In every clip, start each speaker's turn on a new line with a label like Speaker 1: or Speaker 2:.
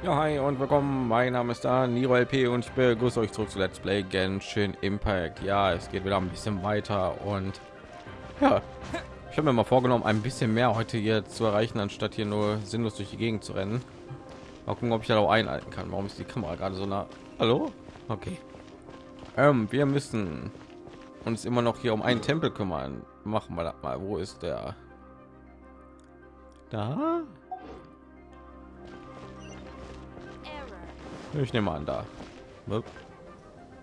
Speaker 1: Ja, hi und willkommen. Mein Name ist da Niro LP und ich begrüße euch zurück zu Let's Play Genshin Impact. Ja, es geht wieder ein bisschen weiter und ja, ich habe mir mal vorgenommen, ein bisschen mehr heute hier zu erreichen, anstatt hier nur sinnlos durch die Gegend zu rennen. Mal gucken, ob ich da auch einhalten kann. Warum ist die Kamera gerade so nah? Hallo? Okay. Ähm, wir müssen uns immer noch hier um einen Tempel kümmern. Machen wir das mal. Wo ist der? Da? Ich nehme an da.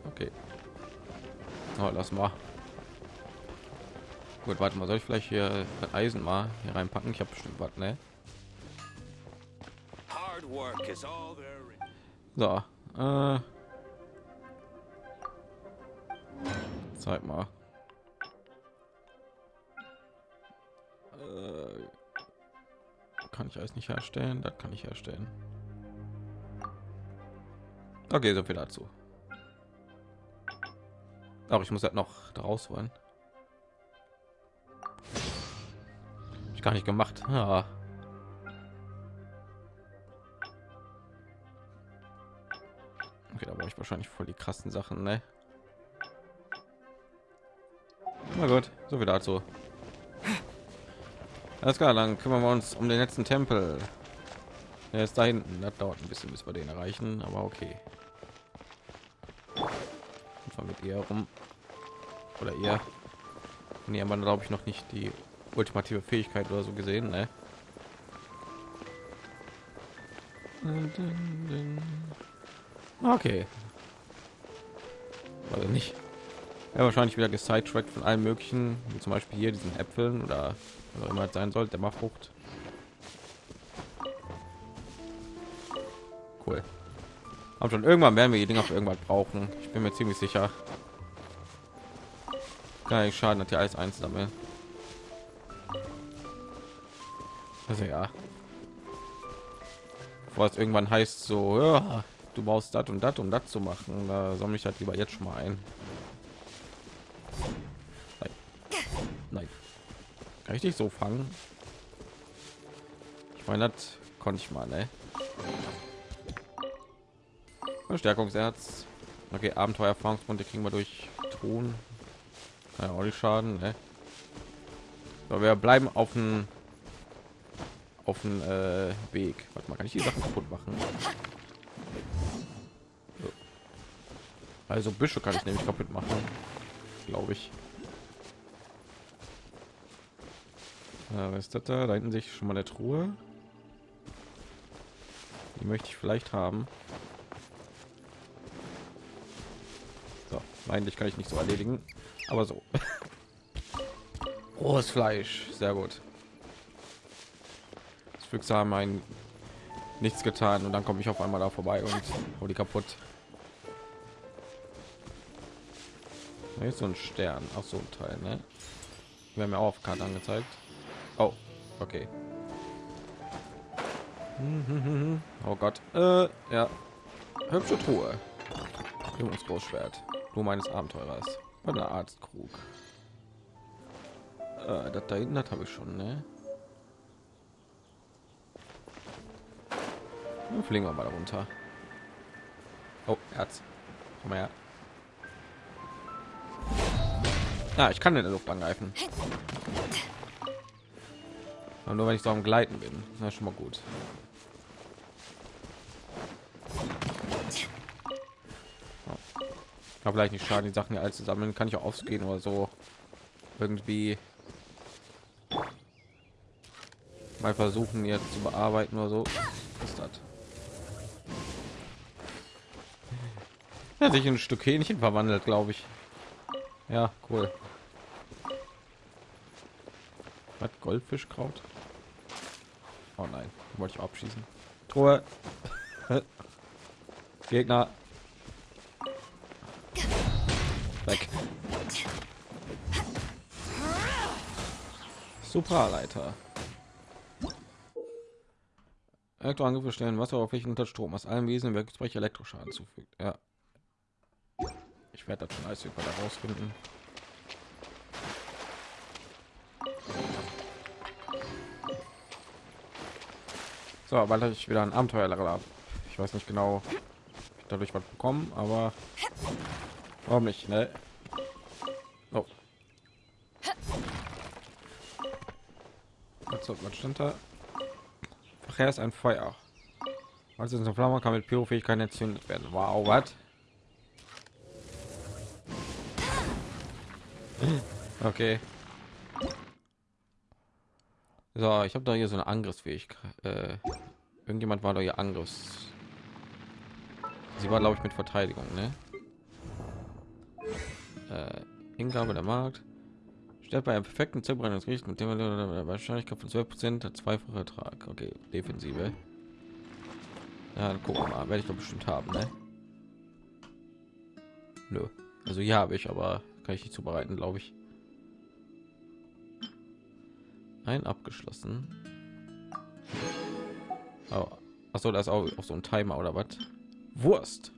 Speaker 1: Okay. Oh, lass mal. Gut, warte mal, soll ich vielleicht hier das Eisen mal hier reinpacken? Ich habe bestimmt was, ne? So, äh, zeig mal. Äh, kann ich alles nicht herstellen? Das kann ich herstellen. Okay, so viel dazu. Auch ich muss halt noch daraus holen. Ich gar nicht gemacht. Ja. Okay, da brauche ich wahrscheinlich voll die krassen Sachen, ne? Na gut, so viel dazu. Alles klar, dann kümmern wir uns um den letzten Tempel. Er ist da hinten. Das dauert ein bisschen, bis wir den erreichen, aber okay. Einfach mit ihr rum. Oder ihr. Nee, man glaube ich noch nicht die ultimative Fähigkeit oder so gesehen, ne? Okay. Also nicht. Ja, wahrscheinlich wieder gesidetrackt von allen möglichen, wie zum Beispiel hier diesen Äpfeln oder was auch immer sein sollte, der Frucht. Aber schon irgendwann werden wir die Dinger für irgendwas brauchen. Ich bin mir ziemlich sicher. Ich schaden, dass hier alles einsammeln. Also ja. Was irgendwann heißt so, ja, du brauchst das und das, um das zu machen. Da sammle ich halt lieber jetzt schon mal ein. Nein. Nein. Kann ich dich so fangen? Ich meine, das konnte ich mal, ne? Verstärkungserz. Okay, Abenteuererfahrungspunkte kriegen wir durch Ton. Ja, auch nicht schaden. Ne? So, wir bleiben auf dem auf dem äh, Weg. Warte mal, kann ich die Sachen kaputt machen? So. Also Büsche kann ich nämlich kaputt machen, glaube ich. Ja, was ist das da? Da hinten sich schon mal eine Truhe. Die möchte ich vielleicht haben. Eigentlich kann ich nicht so erledigen, aber so. Rohes Fleisch, sehr gut. Das Füchse haben ein nichts getan und dann komme ich auf einmal da vorbei und hau die kaputt. Ist so ein Stern, auch so ein Teil, ne? Wir haben ja auch auf Karte angezeigt. Oh, okay. Oh Gott, äh, ja, hübsche Truhe. Großschwert. Nur meines Abenteurers. Oder Arztkrug. Äh, das da hinten habe ich schon, ne? Dann fliegen wir mal runter. Oh, Herz. Komm her. Ja, ich kann in der Luft angreifen. Aber nur wenn ich so am Gleiten bin. Na schon mal gut. Kann vielleicht nicht schaden, die Sachen alle zu sammeln. Kann ich auch aufgehen oder so irgendwie mal versuchen jetzt zu bearbeiten oder so. ist das? Er sich ein Stück Hähnchen verwandelt, glaube ich. Ja, cool. Hat Goldfischkraut? Oh nein, wollte ich abschießen. Truhe. Gegner. Weg. Supraleiter. Elektroangriffe stellen Wasseroberflächen unter Strom aus allen Wesen Werkzeuge Elektroschaden zufügt. Ja. Ich werde das schon alles über herausfinden. So, weil ich wieder ein Abenteuer habe. Ich weiß nicht genau, dadurch was bekommen, aber warum nicht? Ne? Oh. Was, was stand da? Verkehr ist ein Feuer. Also eine Flamme kann mit Pyrofähigkeit entzündet werden. Wow, was? Okay. So, ich habe da hier so eine Angriffsfähigkeit. Äh, irgendjemand war da hier Angriffs. Sie war, glaube ich, mit Verteidigung, ne? Äh, Hingabe der Markt. Stellt bei einem perfekten Zerbrennung das Gericht mit dem Wahrscheinlichkeit von 12 Prozent zweifache Ertrag. Okay, Defensive. Ja, dann gucken wir mal. Werde ich doch bestimmt haben, ne? Nö. Also ja, habe ich, aber kann ich nicht zubereiten, glaube ich. Ein abgeschlossen. Oh. Achso, da ist auch, auch so ein Timer oder was? Wurst.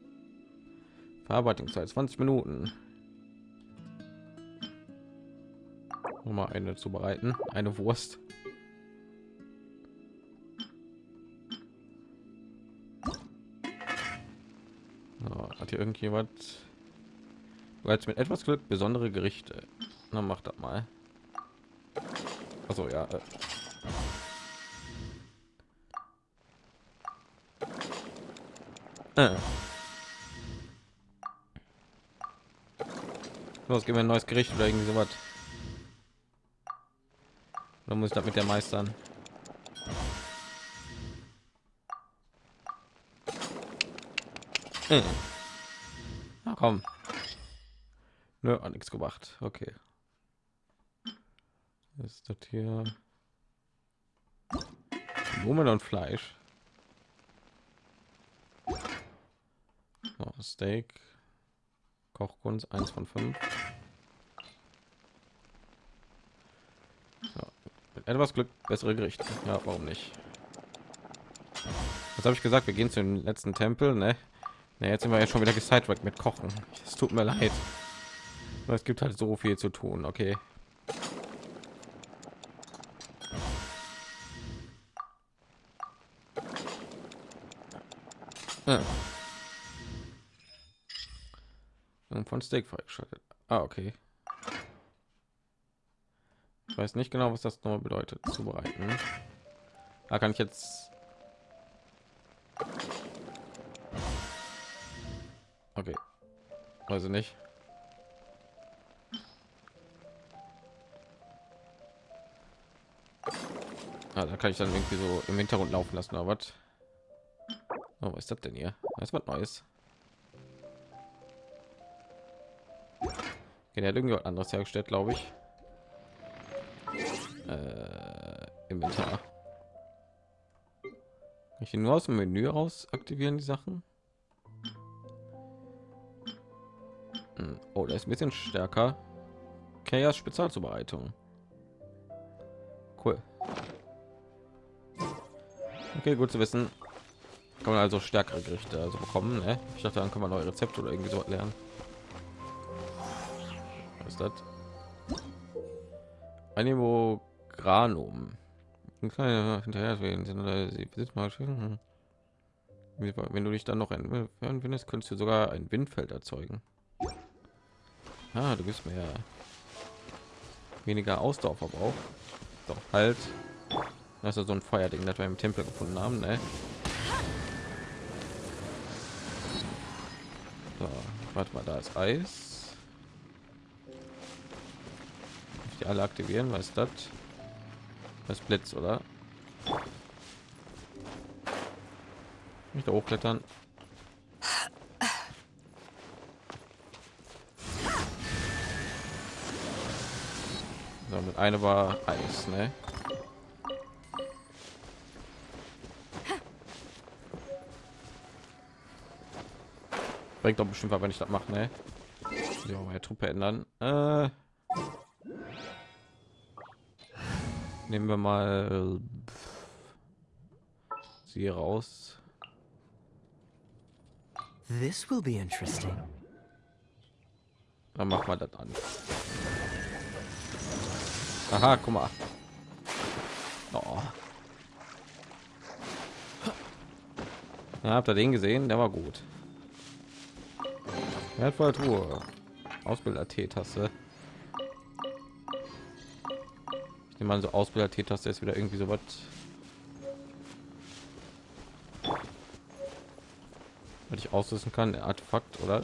Speaker 1: Verarbeitungszeit 20 Minuten. Um mal eine zubereiten. Eine Wurst. So, hat hier irgendjemand bereits mit etwas Glück besondere Gerichte? Na, macht das mal. Also ja. Los, gehen wir ein neues Gericht oder irgendwie sowas. Dann muss ich das mit der meistern. Hm. Na komm. Nö, hat nichts gemacht. Okay. Ist das hier? Blumen und Fleisch. Oh, Steak. Kochkunst 1 von 5. Ja, mit etwas Glück bessere Gerichte. Ja, warum nicht? Was habe ich gesagt? Wir gehen zu dem letzten Tempel, ne? Na, jetzt sind wir ja schon wieder gesidetrackt mit Kochen. Es tut mir leid. Es gibt halt so viel zu tun, okay. Ja. Von Steak freigeschaltet. Ah, okay. Weiß nicht genau, was das noch bedeutet. Zubereiten. Da kann ich jetzt Okay. Also nicht. Ah, da kann ich dann irgendwie so im Hintergrund laufen lassen, aber was? Oh, was ist das denn hier? Das was Neues. Okay, der hat irgendwie anderes hergestellt, glaube ich. Inventar. Ich nur aus dem Menü raus aktivieren die Sachen. Hm. Oh, der ist ein bisschen stärker. Chaos Spezialzubereitung. Cool. Okay, gut zu wissen. Kann man also stärkere Gerichte also bekommen. Ne? Ich dachte, dann kann man neue Rezepte oder irgendwie so lernen. Was ist das? Animogranum. Hinterher, wenn du dich dann noch ein findest, könntest du sogar ein Windfeld erzeugen. Ah, du bist mehr weniger Ausdauerverbrauch. Doch halt. Das ist so ein Feuerding, das wir im Tempel gefunden haben, ne? So, warte mal, da ist Eis. Die alle aktivieren, was ist das? Das Blitz, oder? Nicht hochklettern. So, mit eine war Eis, ne? Bringt doch bestimmt, wenn ich das mache, ne? Meine Truppe ändern. Äh, nehmen wir mal sie raus.
Speaker 2: This will be interesting.
Speaker 1: Dann machen wir das an. Aha, guck mal. Oh. Ja, habt ihr den gesehen? Der war gut. Wertvolle Truhe. Ausbilder Nehme mal so Ausbilder T-Taste ist wieder irgendwie so was. Was ich auslösen kann, Artefakt oder?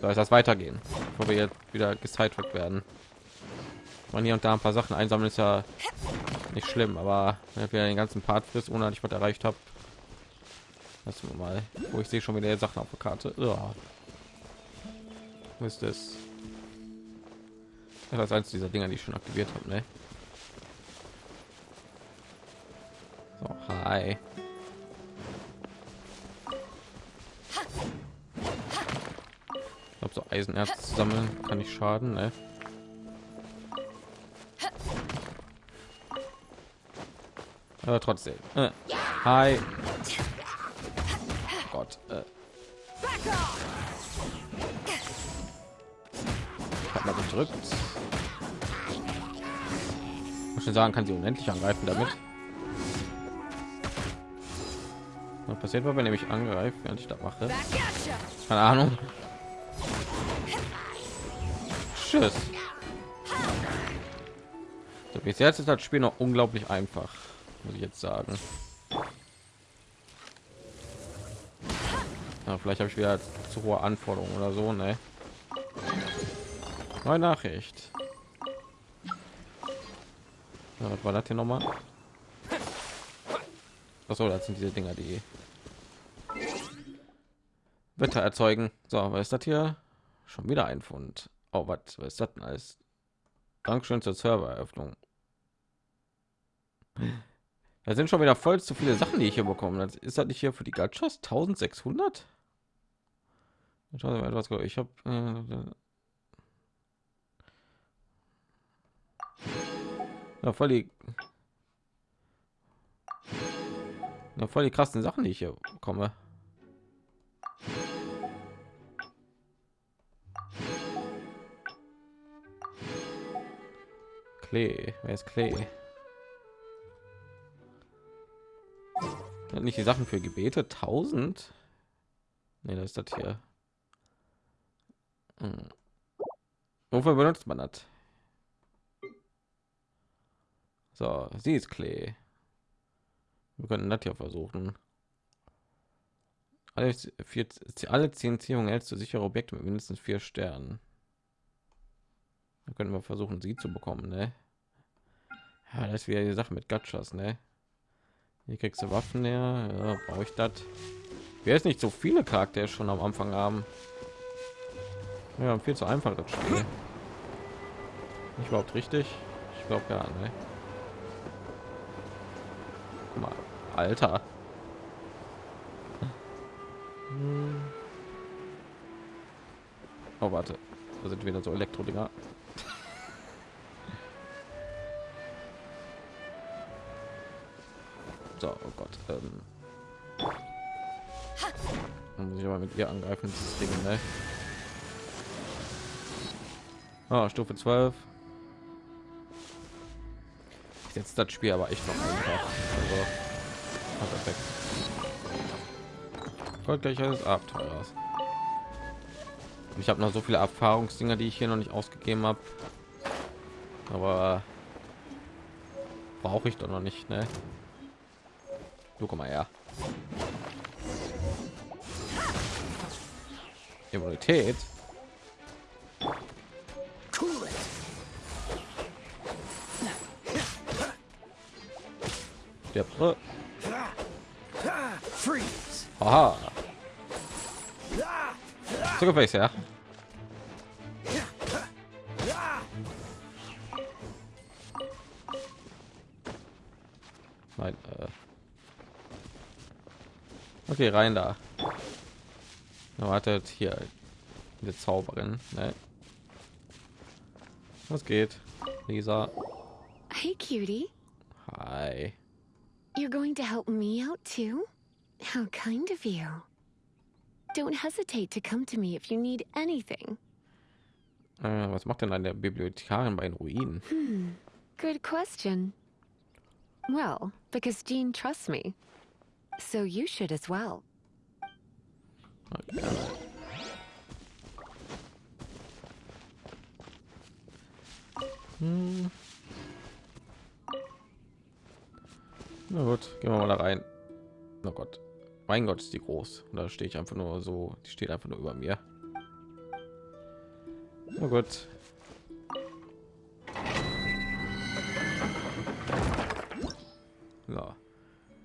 Speaker 1: Soll das weitergehen, bevor wir jetzt wieder gesidetrackt werden? Man hier und da ein paar Sachen einsammeln ist ja nicht schlimm, aber wenn wir den ganzen Part frisst, ohne dass ich was erreicht habe, lassen wir mal. Wo ich sehe schon wieder Sachen auf der Karte. Ja. Ist das? Das ist eins dieser Dinger, die ich schon aktiviert habe, ne? So, hi. Ich so Eisenerz sammeln kann nicht schaden, ne? Aber trotzdem. Äh. Hi. Gott. Äh. Ich hab mal gedrückt. Schon sagen, kann sie unendlich angreifen damit. Was passiert, wenn ich angreife, während ich das mache? Keine Ahnung. Tschüss. So, bis jetzt ist das Spiel noch unglaublich einfach muss ich jetzt sagen. Ja, vielleicht habe ich wieder zu hohe Anforderungen oder so, ne? Neue Nachricht. Ja, was war das hier noch mal? Achso, das sind diese Dinger, die Wetter erzeugen. So, was ist das hier? Schon wieder ein Fund. Oh, was, was ist das denn? Dankeschön zur Servereröffnung. Da sind schon wieder voll zu viele Sachen, die ich hier bekommen. Das ist das nicht hier für die Gachas 1600? Ich habe ja, voll die ja, voll die krassen Sachen, die ich hier bekomme. Klee, wer ist Klee? nicht die Sachen für Gebete 1000? Nee, das ist das hier. Hm. Wofür benutzt man das? So, sie ist Klee. Wir können das hier versuchen. Alle vier, alle zehn Ziehungen hältst du sichere Objekte mit mindestens vier Sternen. Da können wir versuchen, sie zu bekommen, ne? Ja, das ist wieder die Sache mit Gachas, ne? Hier kriegst du Waffen her. Ja, brauche ich das? Wer ist nicht so viele Charaktere schon am Anfang haben? Ja, viel zu einfach das Spiel. Nicht überhaupt richtig? Ich glaube ja, ne? Guck mal, Alter. Oh, warte. Da sind wieder so Elektro-Dinger. So, oh Gott. Ähm. muss ich aber mit ihr angreifen, dieses Ding, ne? Oh, Stufe 12. Ich setze das Spiel aber echt noch einfach. Also, perfekt. Gott gleich alles Abenteuers. Ich habe noch so viele Erfahrungsdinger, die ich hier noch nicht ausgegeben habe. Aber brauche ich doch noch nicht, ne? Du komm mal her. Immunität. Pr Aha. Zu Gefäß, ja. Nein, äh Okay, rein da. Wartet hier die Zauberin. Ne? Was geht, Lisa?
Speaker 3: Hey, cutie. Going to help me out too? How kind of you. Don't hesitate to come to me if you need anything.
Speaker 1: Äh, was macht denn eine Bibliothekarin bei den Ruinen?
Speaker 3: Hmm. Good question. Well, because Jean trusts me. So you should as well.
Speaker 1: Hm. Na gut, gehen wir mal da rein. Oh Gott, mein Gott, ist die groß. Und da stehe ich einfach nur so, die steht einfach nur über mir. Na gut. Ja.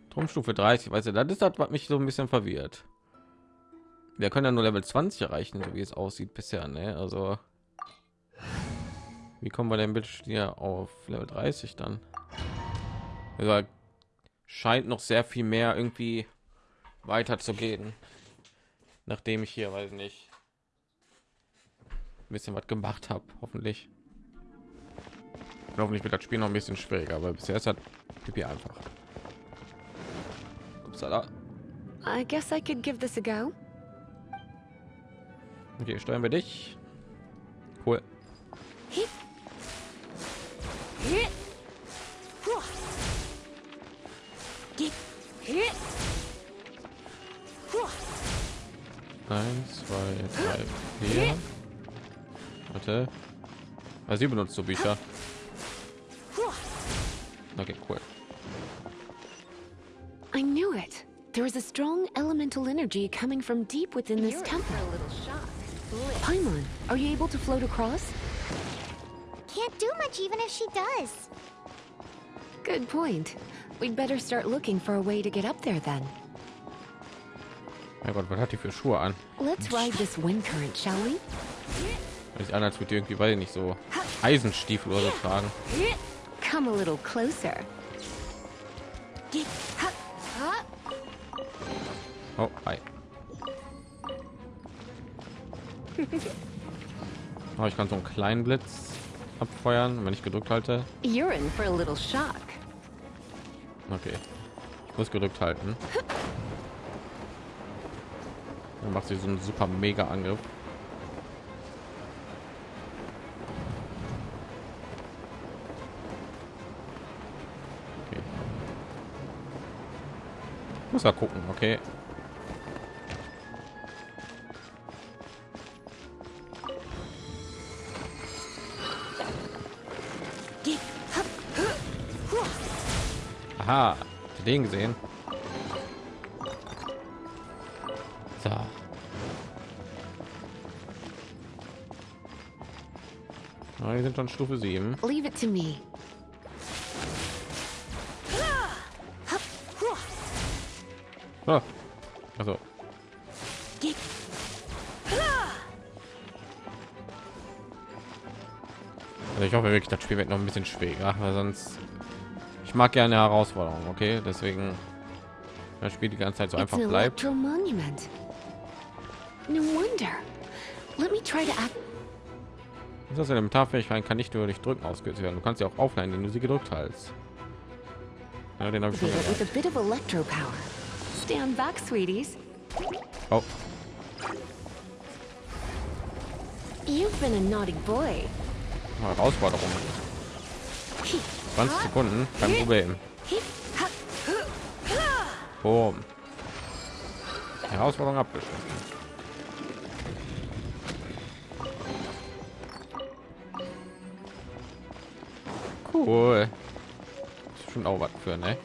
Speaker 1: Turmstufe 30, weißt du, das ist das, was mich so ein bisschen verwirrt. Wir können ja nur Level 20 erreichen, so wie es aussieht bisher, ne? Also wie kommen wir denn bitte hier auf Level 30 dann? Scheint noch sehr viel mehr irgendwie weiter zu gehen, nachdem ich hier, weiß nicht, ein bisschen was gemacht habe, hoffentlich. Hoffentlich wird das Spiel noch ein bisschen schwieriger, aber bisher ist das Pipi einfach. Upsala.
Speaker 3: I guess I could give this a go.
Speaker 1: Okay, steuern wir dich. Cool. Eins, zwei, drei, vier. Warte. Also sie benutzt so Bücher. Okay, cool.
Speaker 3: I knew it. There is a strong elemental energy coming from deep within this temple.
Speaker 4: a little shock.
Speaker 3: Paimon, are you able to float across?
Speaker 4: Can't do much even if she does.
Speaker 3: Good point. We'd better start looking for a way to get up there then.
Speaker 1: Mein Gott, was hat die für Schuhe an?
Speaker 3: Let's ride this wind current, shall we?
Speaker 1: Weil ich an, als würde irgendwie, ich nicht, so Eisenstiefel oder so tragen.
Speaker 3: Come a little closer.
Speaker 1: Oh, hi. Oh, ich kann so einen kleinen Blitz abfeuern, wenn ich gedrückt halte.
Speaker 3: You're in for a little shock.
Speaker 1: Okay. Ich muss gedrückt halten. Dann macht sie so einen super mega Angriff. Okay. Muss mal gucken, okay. Den gesehen? So. Ah, wir sind schon Stufe 7.
Speaker 3: Leave it to me.
Speaker 1: Ah. Also. Also ich hoffe wirklich, das Spiel wird noch ein bisschen schwerer, weil sonst ich mag gerne Herausforderungen, okay? Deswegen das Spiel die ganze Zeit so einfach bleibt.
Speaker 3: No wonder. Let me try to act.
Speaker 1: Das Elementarfähigkeit kann nicht nur durch Drücken ausgelöst werden. Du kannst sie auch aufleihen, indem du sie gedrückt hältst. Ja, den habe ich schon.
Speaker 3: Stand back, sweeties.
Speaker 1: Oh,
Speaker 3: You've been a naughty boy.
Speaker 1: Herausforderung. 20 Sekunden, kein Problem. Boom. Herausforderung abgeschlossen. Cool. Ist schon auch was für, ne?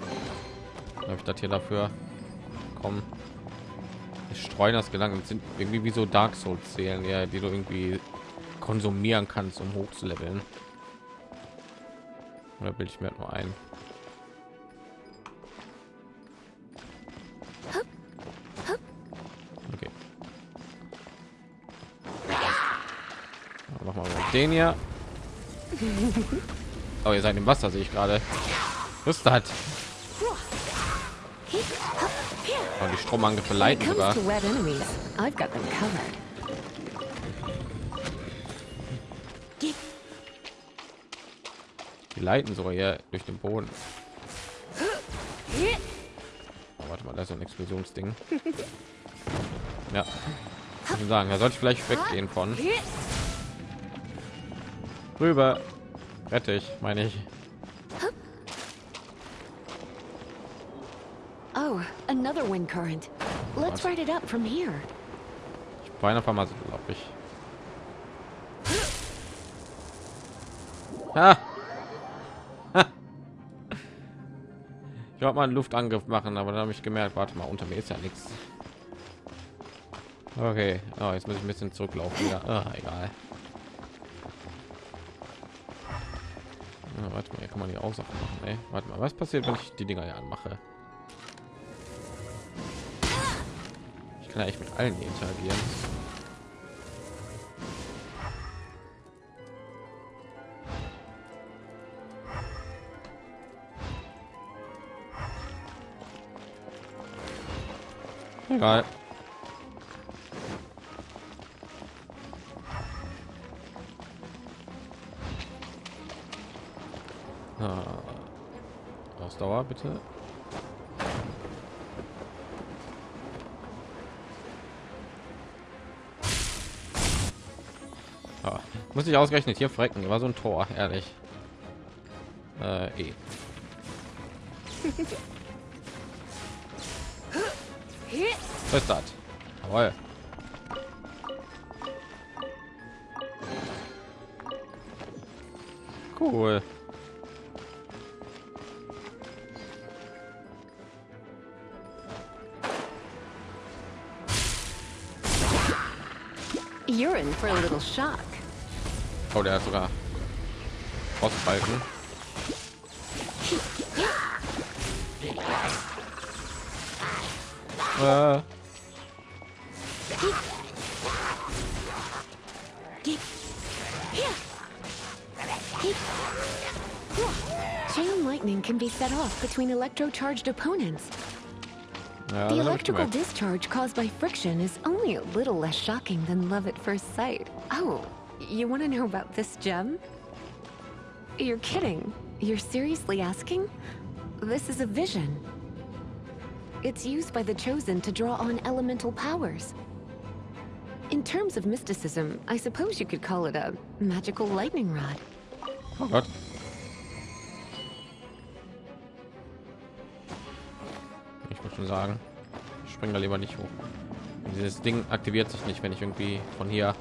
Speaker 1: Habe ich das hier dafür? Komm. Ich streuen das Gedanken das sind irgendwie wie so Dark Souls zählen, ja, die du irgendwie konsumieren kannst, um hoch zu leveln. Oder bilde ich mir nur ein? Okay. Mach mal den hier. Oh, ihr seid im Wasser, sehe ich gerade. Was ist das? Oh, die Stromangriffe leiten sogar.
Speaker 3: to wet enemies, I've got them covered.
Speaker 1: Die leiten sogar hier durch den Boden. Oh, warte mal, da ist so ein Explosionsding. Ja. Ich sagen, da sollte ich vielleicht weggehen von. Rüber. Rette ich, meine ich.
Speaker 3: Oh, another wind current. Let's ride it up from here.
Speaker 1: Ich war einfach mal so, glaube ich. Ha! Wollte mal einen Luftangriff machen, aber dann habe ich gemerkt, warte mal, unter mir ist ja nichts. Okay, oh, jetzt muss ich ein bisschen zurücklaufen wieder. Ah, egal. Ja, warte mal, hier kann man die auch Sachen machen. Ey. Warte mal, was passiert, wenn ich die Dinger hier anmache? Ich kann ja echt mit allen interagieren. Egal. Ausdauer bitte. Ah, muss ich ausgerechnet hier frecken. War so ein Tor, ehrlich. Äh, eh. Was ist das? Jawohl. Cool.
Speaker 3: You're in for a little shock.
Speaker 1: Oh, der hat sogar Frostbalken.
Speaker 3: Chain lightning can be set off between electro-charged opponents. The
Speaker 1: das hab ich
Speaker 3: electrical discharge caused by friction is only a little less shocking than love at first sight. Oh, you want to know about this gem? You're kidding. You're seriously asking? This is a vision. It's used by the Chosen to draw on elemental powers. In terms of mysticism, I suppose you could call it a magical lightning rod.
Speaker 1: Oh Gott. Ich muss schon sagen, ich springe da lieber nicht hoch. Dieses Ding aktiviert sich nicht, wenn ich irgendwie von hier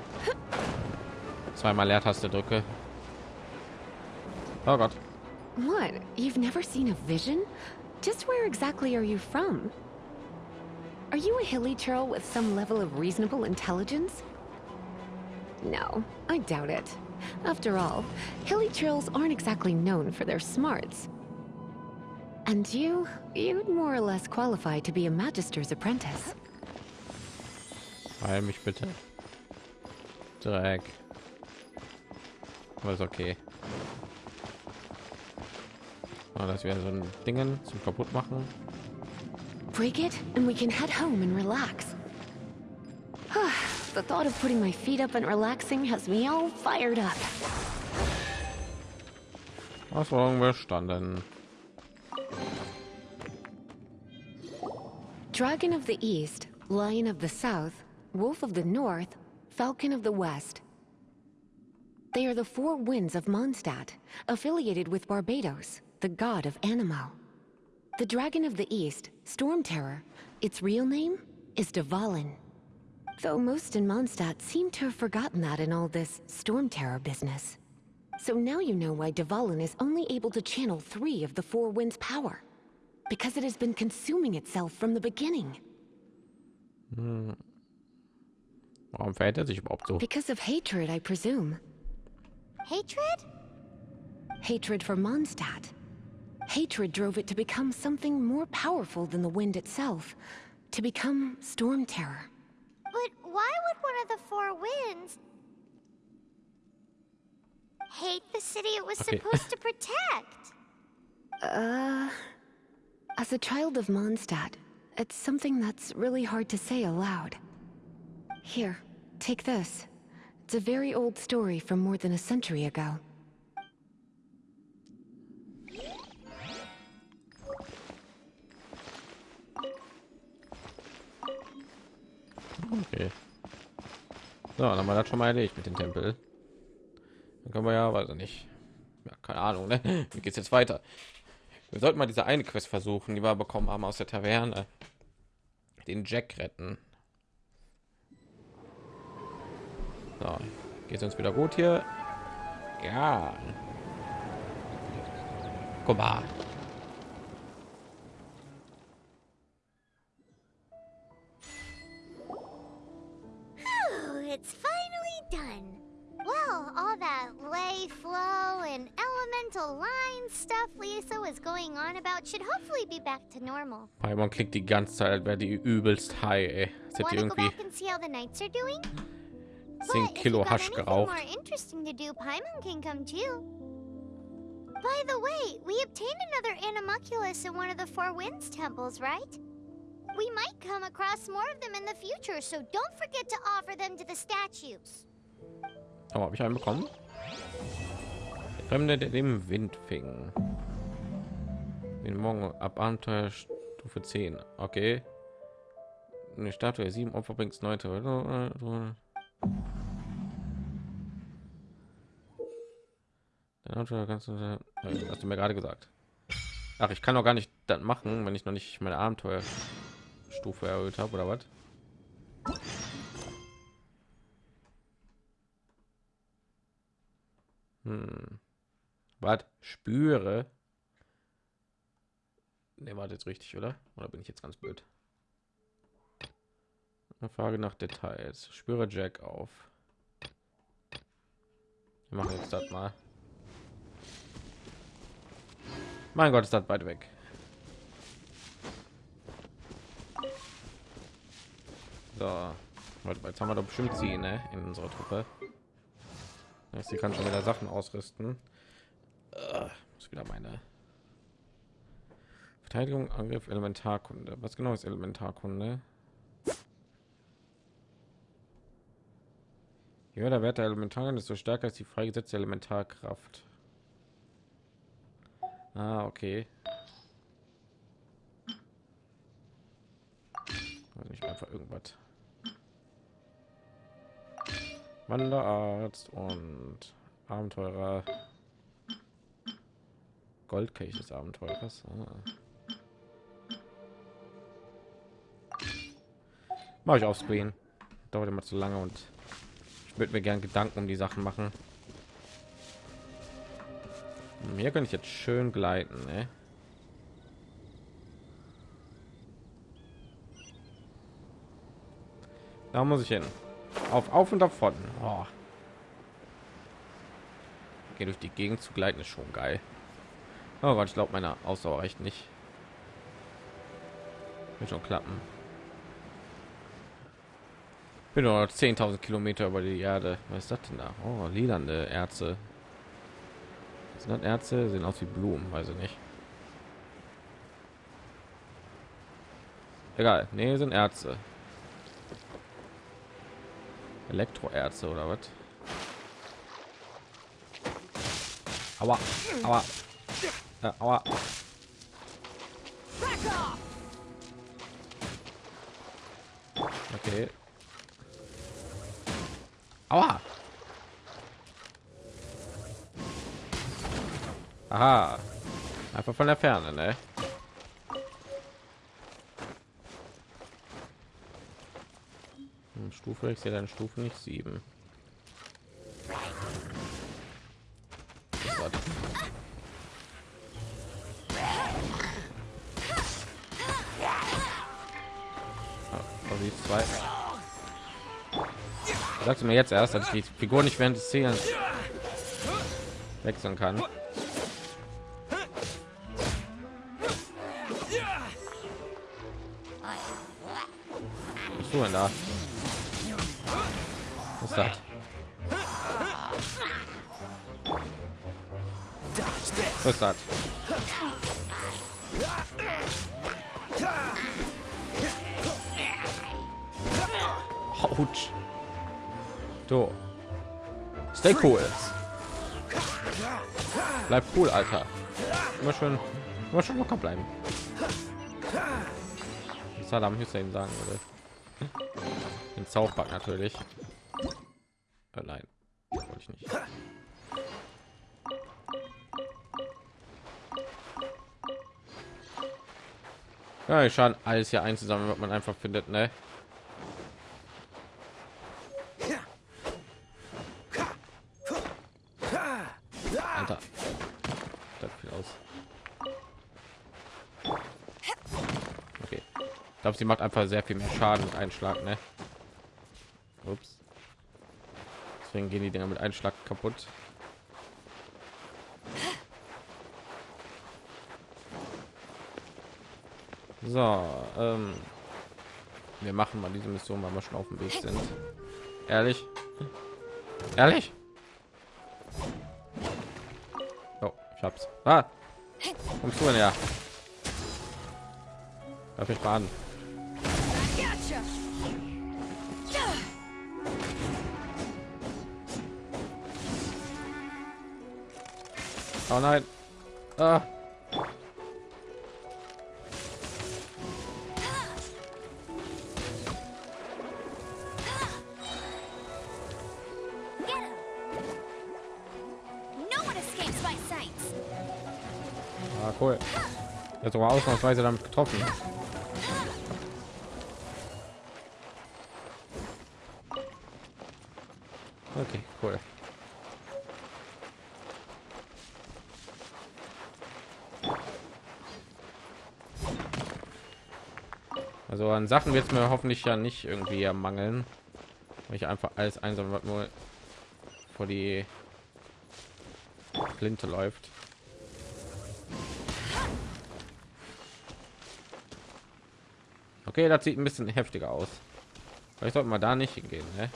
Speaker 1: zweimal Leertaste drücke. Oh Gott.
Speaker 3: What? You've never seen a vision? Just where exactly are you from? Are you a hilly churl with some level of reasonable intelligence? No, I doubt it. After all, hilly churls aren't exactly known for their smarts. And you, you'd more or less qualify to be a magister's apprentice.
Speaker 1: Heil mich bitte. Dreck. Ist okay. Oh, das wäre so ein Dingen zum kaputt machen.
Speaker 3: Break it, and we can head home and relax. the thought of putting my feet up and relaxing has me all fired up.
Speaker 1: Ausforderung bestanden.
Speaker 3: Dragon of the East, Lion of the South, Wolf of the North, Falcon of the West. They are the four winds of Mondstadt, affiliated with Barbados, the god of Animo. The Dragon of the East, Storm Terror, its real name is Dvalin. Though most in Mondstadt seem to have forgotten that in all this Storm Terror business. So now you know why Dvalin is only able to channel three of the four winds' power. Because it has been consuming itself from the beginning.
Speaker 1: Warum verhält er sich überhaupt so?
Speaker 3: Because of hatred, I presume.
Speaker 4: Hatred?
Speaker 3: Hatred for Mondstadt. Hatred drove it to become something more powerful than the wind itself. To become Storm Terror.
Speaker 4: But why would one of the four winds hate the city it was
Speaker 1: Okay.
Speaker 4: supposed to protect?
Speaker 3: Uh... As a child of Mondstadt, it's something that's really hard to say aloud. Here, take this. It's a very old story from more than a century ago.
Speaker 1: Okay. So, dann haben wir das schon mal erledigt mit dem Tempel. Dann können wir ja, weiß ich nicht. Ja, keine Ahnung, ne? Wie geht's jetzt weiter? Wir sollten mal diese eine Quest versuchen, die wir bekommen haben aus der Taverne. den Jack retten. So, geht uns wieder gut hier? Ja. Guck mal.
Speaker 4: All that lay flow and elemental line stuff Lisa was going on about should hopefully be back to normal.
Speaker 1: Paimon klingt die ganze Zeit, als wäre die übelst high. Ey. Das hätte
Speaker 4: Want to go
Speaker 1: irgendwie
Speaker 4: back and see how the knights are doing?
Speaker 1: 10
Speaker 4: But if
Speaker 1: Kilo Hasch geraucht.
Speaker 4: more interesting to do, Paimon can come too. By the way, we obtained another Animalculus in one of the Four Winds temples, right? We might come across more of them in the future, so don't forget to offer them to the statues.
Speaker 1: Aber habe ich einen bekommen? Fremde, der dem Wind fing. Den Morgen ab Abenteuer Stufe 10. Okay. Eine Statue 7 Opfer bringt 9. Dann hast du mir gerade gesagt. Ach, ich kann doch gar nicht das machen, wenn ich noch nicht meine Abenteuerstufe erhöht habe oder was? Hm. Was? Spüre? Ne, war jetzt richtig, oder? Oder bin ich jetzt ganz blöd? Eine Frage nach Details. Spüre Jack auf. Wir machen jetzt das mal. Mein Gott, ist das weit weg. So, jetzt haben wir doch bestimmt sie ne, in unserer Truppe. Sie kann schon wieder Sachen ausrüsten. Äh, muss wieder meine Verteidigung, Angriff, Elementarkunde. Was genau ist Elementarkunde? Je der Wert der Elementaren, desto stärker ist die freigesetzte Elementarkraft. Ah, okay. Also nicht einfach irgendwas. Wanderarzt und Abenteurer. Goldkelch des Abenteurers. Ah. Mache ich auf Screen. Dauert immer zu lange und ich würde mir gern Gedanken um die Sachen machen. Hier könnte ich jetzt schön gleiten, ne? Da muss ich hin. Auf, auf und davon. Oh. Geht durch die Gegend zu gleiten ist schon geil. Oh ich glaube, meine Ausdauer reicht nicht. Wird schon klappen. Bin nur 10.000 Kilometer über die Erde. Was ist das denn da? Oh, lilande Erze. Sind das Erze? Sehen aus wie Blumen, weiß ich nicht. Egal, nee, sind Erze. Elektroerze oder was? Aua, aua, äh, aua. Okay. Aua. Aha. Einfach von der Ferne, ne? Stufe, ich sehe deine Stufe nicht sieben. Ah. Sagst du mir jetzt erst, dass ich die Figur nicht während des Szenen wechseln kann? Was du denn da? Das? Was das? Autsch. So. Stay cool. Bleib cool, Alter. Immer schön, immer schon locker bleiben. Saddam Hussein sagen würde. South Park natürlich. Ja, ich schauen alles hier einzusammeln, was man einfach findet, ne? Alter. Das viel aus. Okay. Ich glaube, sie macht einfach sehr viel mehr Schaden mit Einschlag, ne? Ups. Deswegen gehen die Dinger mit Einschlag kaputt. So, ähm, wir machen mal diese Mission, weil wir schon auf dem Weg sind. Ehrlich? Ehrlich? Oh, ich hab's. Ah! Kommst du denn ja? Darf ich baden? Oh nein. Ah. Cool. Jetzt aber ausnahmsweise damit getroffen. Okay, cool. Also an Sachen wird es mir hoffentlich ja nicht irgendwie ermangeln, weil ich einfach alles einsam nur vor die Flinte läuft. Okay, das sieht ein bisschen heftiger aus. Vielleicht sollten wir da nicht hingehen, ne?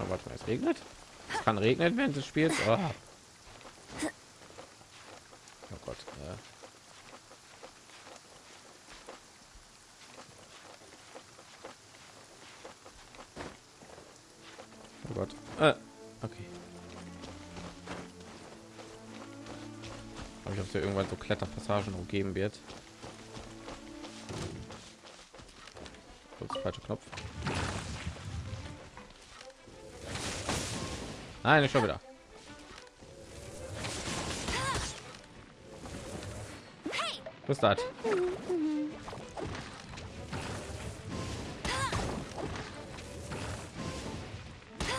Speaker 1: Aber warte mal, es regnet. Es kann regnen während des Spiels. Oh, oh Gott. Ja. Oh Gott. Äh, okay. Aber ich ob es irgendwann so Kletterpassagen umgeben wird. Nein, schon wieder. Ist das?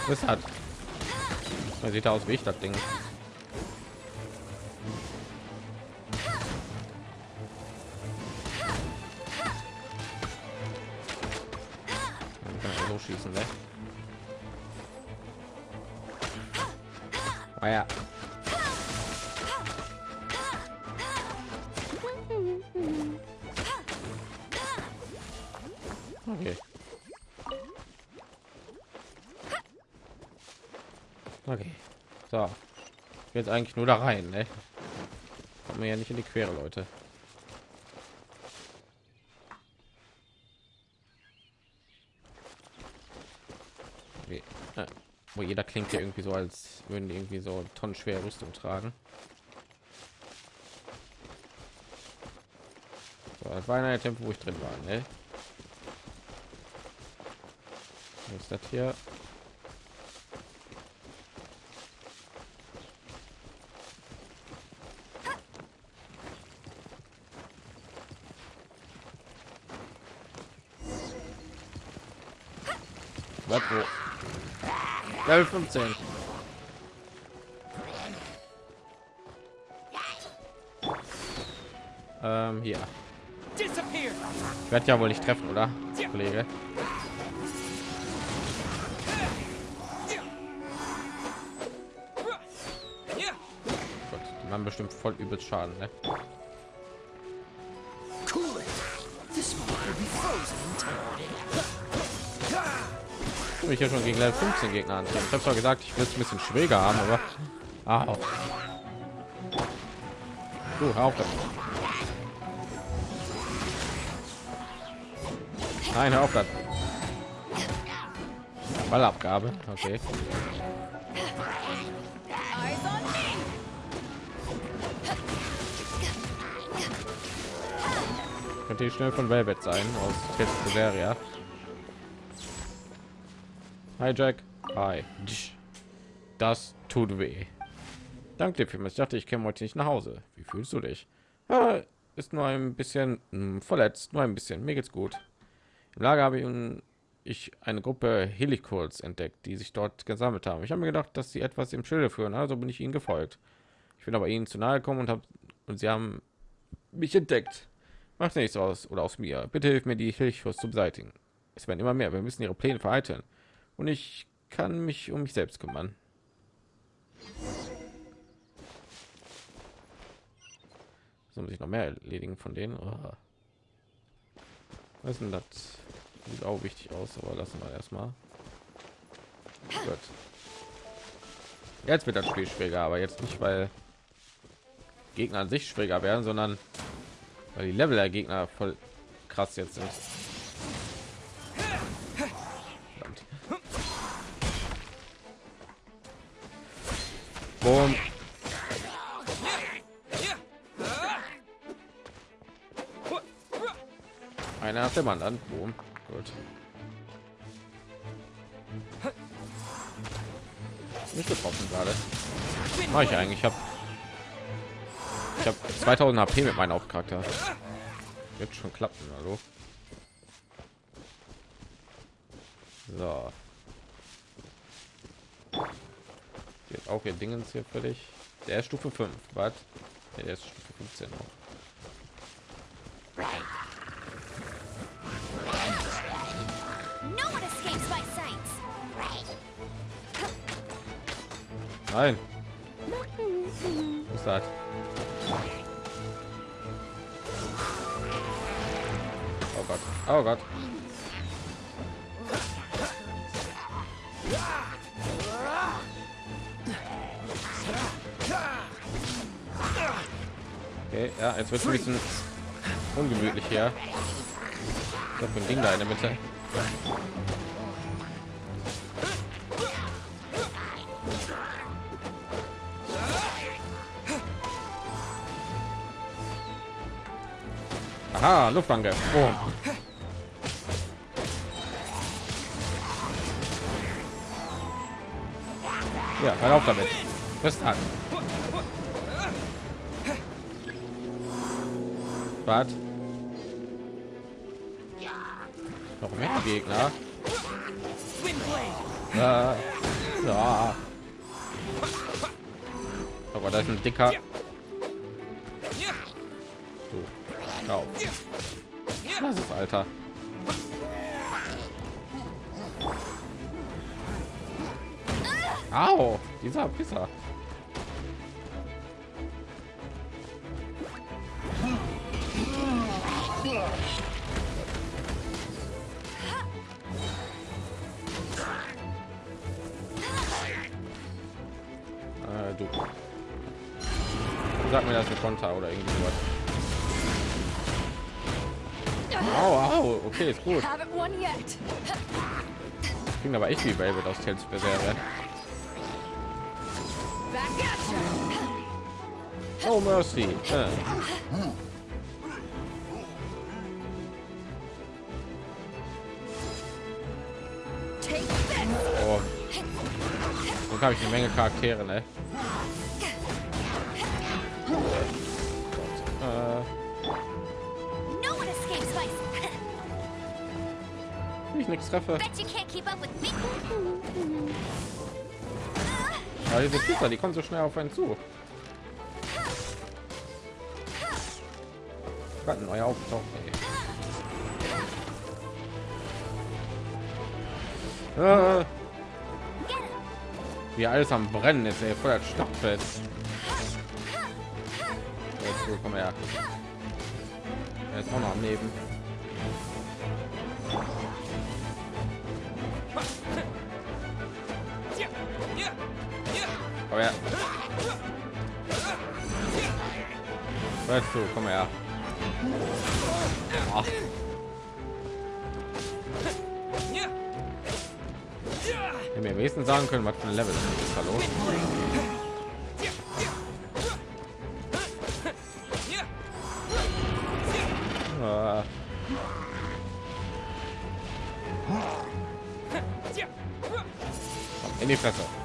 Speaker 1: Ist das? Man sieht aus wie ich das Ding. Jetzt eigentlich nur da rein, ne? Kommen wir ja nicht in die Quere, Leute. Okay. Äh, wo jeder klingt ja irgendwie so, als würden die irgendwie so tonnenschwere Rüstung tragen. So, das war ein Tempo, wo ich drin war, ne? Was ist das hier? 11 und Ähm, hier. Ich werde ja wohl nicht treffen, oder? Kollege. Gut, die machen bestimmt voll übel Schaden, ne?
Speaker 2: Time.
Speaker 1: Ich ja schon gegen Level 15 Gegner an. Ich habe zwar gesagt, ich will es ein bisschen schwieriger haben, aber ah, du hör auf damit. Nein, hör auf das. Ballabgabe, okay. Könnte die schnell von Velvet sein aus Seria. Hi Jack. Hi. Das tut weh. Danke dir vielmals. Ich dachte, ich käme heute nicht nach Hause. Wie fühlst du dich? Ah, ist nur ein bisschen mh, verletzt, nur ein bisschen. Mir geht's gut. Im Lager habe ich, ich eine Gruppe Helikurs entdeckt, die sich dort gesammelt haben. Ich habe mir gedacht, dass sie etwas im Schilde führen, also bin ich ihnen gefolgt. Ich bin aber ihnen zu nahe gekommen und habe und sie haben mich entdeckt. Macht nichts aus oder aus mir. Bitte hilf mir, die Helikurs zu beseitigen. Es werden immer mehr. Wir müssen ihre Pläne vereiteln. Und ich kann mich um mich selbst kümmern. So muss ich noch mehr erledigen von denen. Oh. Was denn das? Sieht auch wichtig aus, aber lassen wir erstmal. Gut. Jetzt wird das Spiel schwieriger, aber jetzt nicht, weil Gegner an sich schwieriger werden, sondern weil die Level der Gegner voll krass jetzt sind. Boom. Einer nach dem anderen. Boom. Gut. Nicht getroffen gerade. Mach ich eigentlich. Ich habe ich habe 2000 HP mit meinem Hauptcharakter. Wird schon klappen, hallo. So. Auch ihr Dingens hier völlig. Der ist Stufe 5. Was? Nee, der ist Stufe 15 noch. Nein. Was ist das? Oh Gott. Oh Gott. Okay, ja, jetzt wird ein bisschen ungemütlich hier. Ich habe ein Ding da in der Mitte. Aha, Luftangriff. Oh. Ja, hör auf damit. Bis an. Was? Noch mehr Gegner. Ja. ja. Aber da ist ein dicker. So. Das ist Alter. Au, dieser Pisser. Konter oder irgendwie sowas. Au, au, okay, ist gut. Klingt aber echt wie Velvet aus Tales
Speaker 2: ya.
Speaker 1: Oh, Mercy.
Speaker 2: This.
Speaker 1: Oh. So habe ich eine Menge Charaktere, ne? Treffe. Aber diese Pizza, die kommen so schnell auf einen zu. Gerade neuer auftaucht. Äh, wie alles am Brennen ist, ey, voll das Schlachtfeld. Jetzt, komm her. Er ist auch noch am Leben. Weißt du, komm her. Ach. Hätte mir am sagen können, was für ein Level ist. Hallo. Ah. Komm, In die Fresse.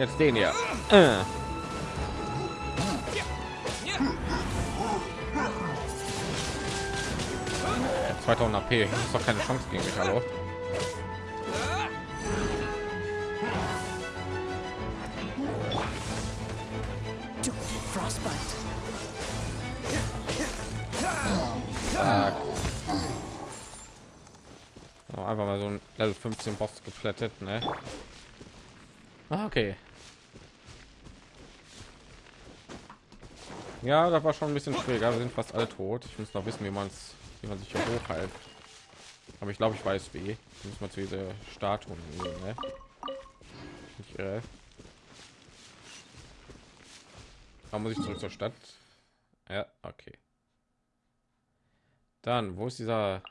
Speaker 1: Jetzt den hier. Äh. Ja, 2000 AP, ich muss doch keine Chance gegen mich, hallo. einfach mal so ein Level 15 Boss geplättet, ne? Ah, okay. Ja, das war schon ein bisschen schwieriger. Wir sind fast alle tot. Ich muss noch wissen, wie man es, wie man sich hier hochhält. Aber ich glaube, ich weiß wie. Muss mal zu dieser Statuen gehen, ne? Ich irre. Da muss ich zurück zur Stadt. Ja, okay. Dann, wo ist dieser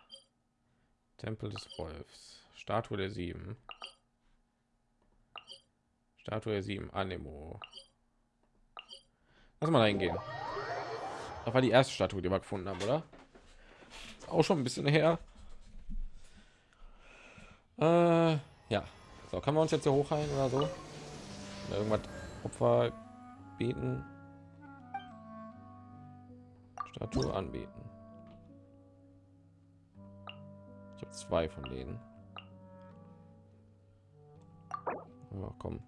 Speaker 1: Tempel des Wolfs? Statue der Sieben. Statue der Sieben, Anemo. Lass mal reingehen. Das war die erste Statue, die wir gefunden haben, oder? Auch schon ein bisschen her. Äh, ja. So, können wir uns jetzt hier hochheilen oder so? Irgendwas Opfer bieten? Statue anbieten. Ich habe zwei von denen. Ja, komm.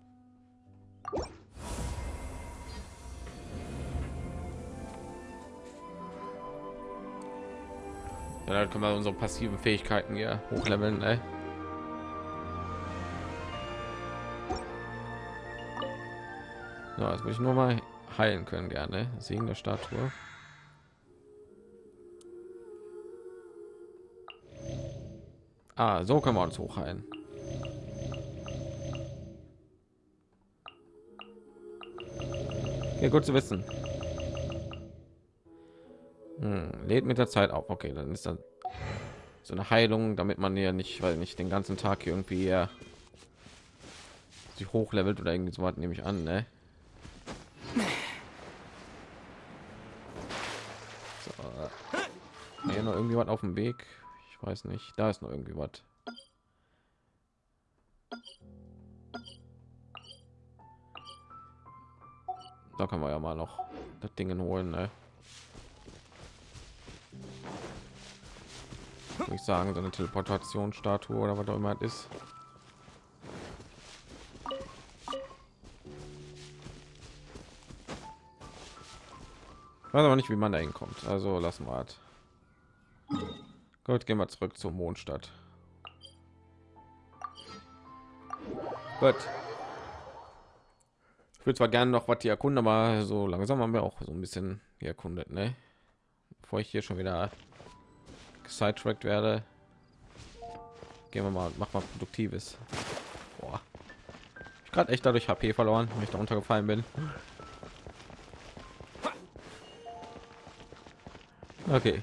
Speaker 1: Dann können wir unsere passiven Fähigkeiten hier hochleveln, ne? So, jetzt würde ich nur mal heilen können, gerne. Segen der Statue. Ah, so können wir uns hochheilen. Ja, gut zu wissen. Hm, lädt mit der Zeit auf. Okay, dann ist dann so eine Heilung, damit man ja nicht, weil nicht den ganzen Tag hier irgendwie ja, sich hochlevelt oder irgendwie so was nehme ich an, ne? So. Hier noch irgendwie was auf dem Weg. Ich weiß nicht. Da ist noch irgendwie was. Da können wir ja mal noch das Ding holen, ne? Ich sagen, so eine Teleportationsstatue oder was auch immer es ist. Ich weiß aber nicht, wie man da hinkommt. Also lassen wir halt. Gut, gehen wir zurück zur Mondstadt. Gut. Ich würde zwar gerne noch was die erkunden, aber so langsam haben wir auch so ein bisschen erkundet, ne? Bevor ich hier schon wieder sidetracked werde, gehen wir mal, mach mal produktives. Boah. Ich gerade echt dadurch HP verloren, wenn ich da untergefallen bin. Okay.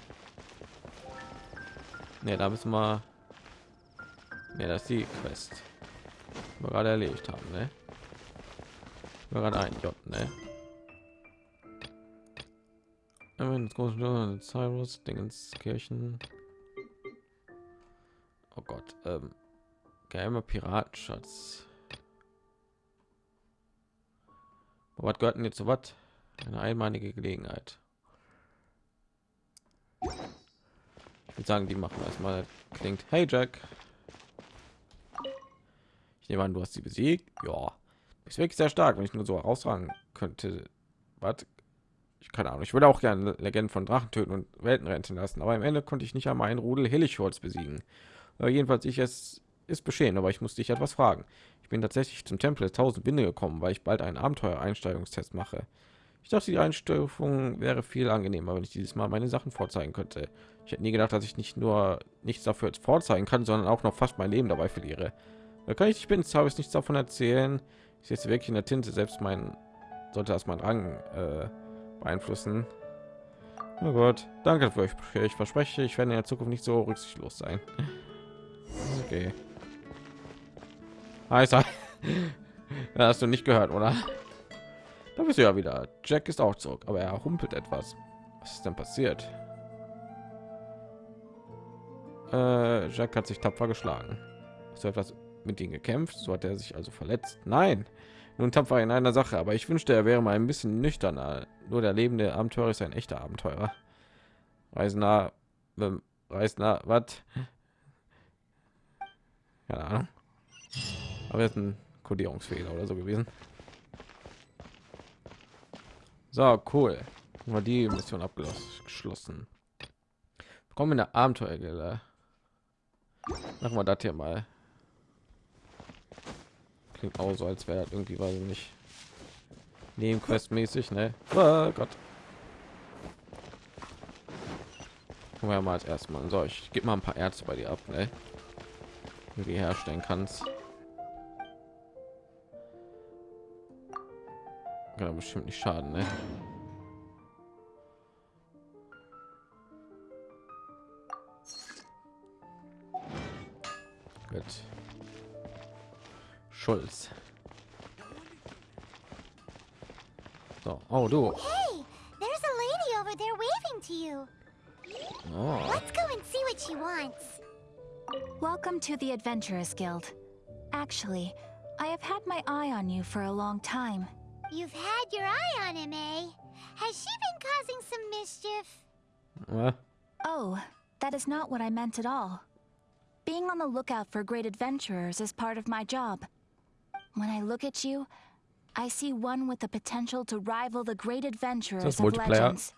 Speaker 1: Ne, da müssen wir. Ne, das ist die Quest. die Wir gerade erledigt haben, ne? Gerade ein J, ne? Cyrus, Dingens, Kirchen. Oh Gott, ähm, geheimer Piratenschatz. Was gehört denn jetzt so was? Eine einmalige Gelegenheit. Ich würde sagen, die machen erstmal. Klingt, hey Jack. Ich nehme an, du hast sie besiegt. Ja, ist wirklich sehr stark, wenn ich nur so herausragen könnte. Was? Ich keine Ahnung. Ich würde auch gerne Legenden von Drachen töten und Welten retten lassen, aber am Ende konnte ich nicht einmal einen Rudel Helichholz besiegen. Aber jedenfalls ich es ist beschehen, aber ich musste dich etwas fragen. Ich bin tatsächlich zum Tempel der tausend Winde gekommen, weil ich bald einen Abenteuer-Einsteigungstest mache. Ich dachte, die Einstufung wäre viel angenehmer, wenn ich dieses Mal meine Sachen vorzeigen könnte. Ich hätte nie gedacht, dass ich nicht nur nichts dafür vorzeigen kann, sondern auch noch fast mein Leben dabei verliere. Da kann ich dich bitten, habe ich nichts davon erzählen. Ich jetzt wirklich in der Tinte, selbst mein sollte das mein Rang äh, beeinflussen. Na gut, danke für euch. Ich verspreche, ich werde in der Zukunft nicht so rücksichtslos sein. Okay. Heißt, hast du nicht gehört, oder? Da bist du ja wieder. Jack ist auch zurück, aber er humpelt etwas. Was ist denn passiert? Äh, Jack hat sich tapfer geschlagen. Hast du etwas mit ihm gekämpft? So hat er sich also verletzt? Nein. Nun tapfer in einer Sache, aber ich wünschte, er wäre mal ein bisschen nüchterner. Nur der lebende Abenteurer ist ein echter Abenteurer. Reisender, Reißt na was? Keine. Aber jetzt ein Kodierungsfehler oder so gewesen. So, cool. Haben die Mission abgeschlossen. Kommen in der Abenteuergelle. Machen wir das hier mal. Klingt auch so, als wäre das irgendwie, weiß ich nicht, Nebenquest-mäßig, ne? Oh Gott. Gucken wir mal als erstmal. So, ich gebe mal ein paar Ärzte bei dir ab, ne? Wie herstellen kannst. Kann bestimmt nicht schaden, ne? Schulz. So, oh du.
Speaker 4: Hey, there's a lady over there waving to you.
Speaker 1: Oh.
Speaker 4: Let's go and see what she wants.
Speaker 2: Welcome to the Adventurers Guild. Actually, I have had my eye on you for a long time.
Speaker 4: You've had your eye on him, eh? Has she been causing some mischief?
Speaker 1: What?
Speaker 2: Oh, that is not what I meant at all. Being on the lookout for great adventurers is part of my job. When I look at you, I see one with the potential to rival the great adventurers of legends.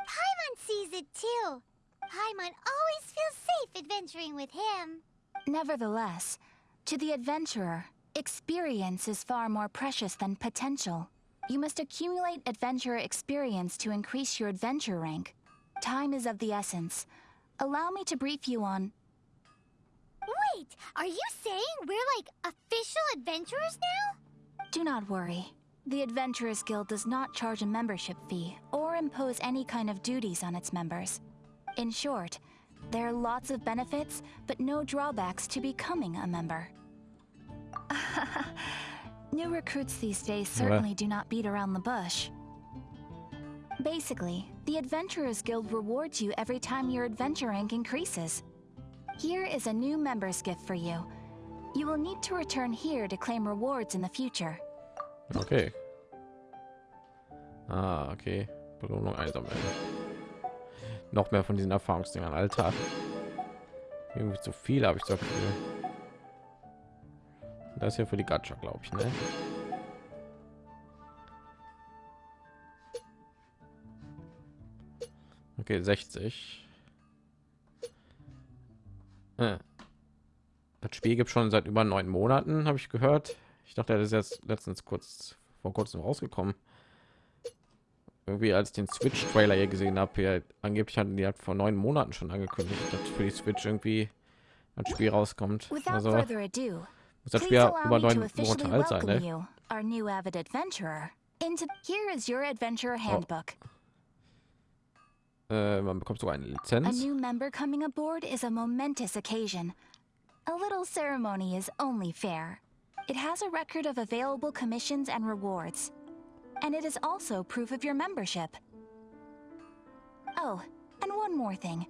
Speaker 4: Paimon sees it too. Paimon always feels safe adventuring with him.
Speaker 2: Nevertheless, to the adventurer, experience is far more precious than potential. You must accumulate adventurer experience to increase your adventure rank. Time is of the essence. Allow me to brief you on.
Speaker 4: Wait, are you saying we're like official adventurers now?
Speaker 2: Do not worry. The Adventurers Guild does not charge a membership fee or impose any kind of duties on its members. In short, there are lots of benefits, but no drawbacks to becoming a member. New recruits these days certainly do not beat around the bush. Basically, the Adventurers Guild rewards you every time your adventure rank increases. Here is a new member's gift for you. You will need to return here to claim rewards in the future.
Speaker 1: Okay. Ah, okay. Belohnung einsammeln. Noch mehr von diesen Erfahrungsdingern, Alter. Irgendwie zu viel habe ich so viel. Das hier für die Gacha, glaube ich, ne? Okay, 60. Äh. Das Spiel gibt schon seit über neun Monaten, habe ich gehört. Ich dachte, das ist jetzt letztens kurz vor kurzem rausgekommen. Irgendwie als ich den Switch Trailer hier gesehen habe, hier angeblich hatten die halt vor neun Monaten schon angekündigt, dass für die Switch irgendwie ein Spiel rauskommt. Also muss das Spiel über neun Monate alt sein, ne?
Speaker 2: you, our new avid adventurer. Into here is your adventurer
Speaker 1: Oh.
Speaker 2: Handbook.
Speaker 1: Äh, man bekommt sogar eine
Speaker 2: A new member coming aboard is a momentous occasion. A little ceremony is only fair. It has a record of available commissions and rewards. And it is also proof of your membership. Oh, and one more thing.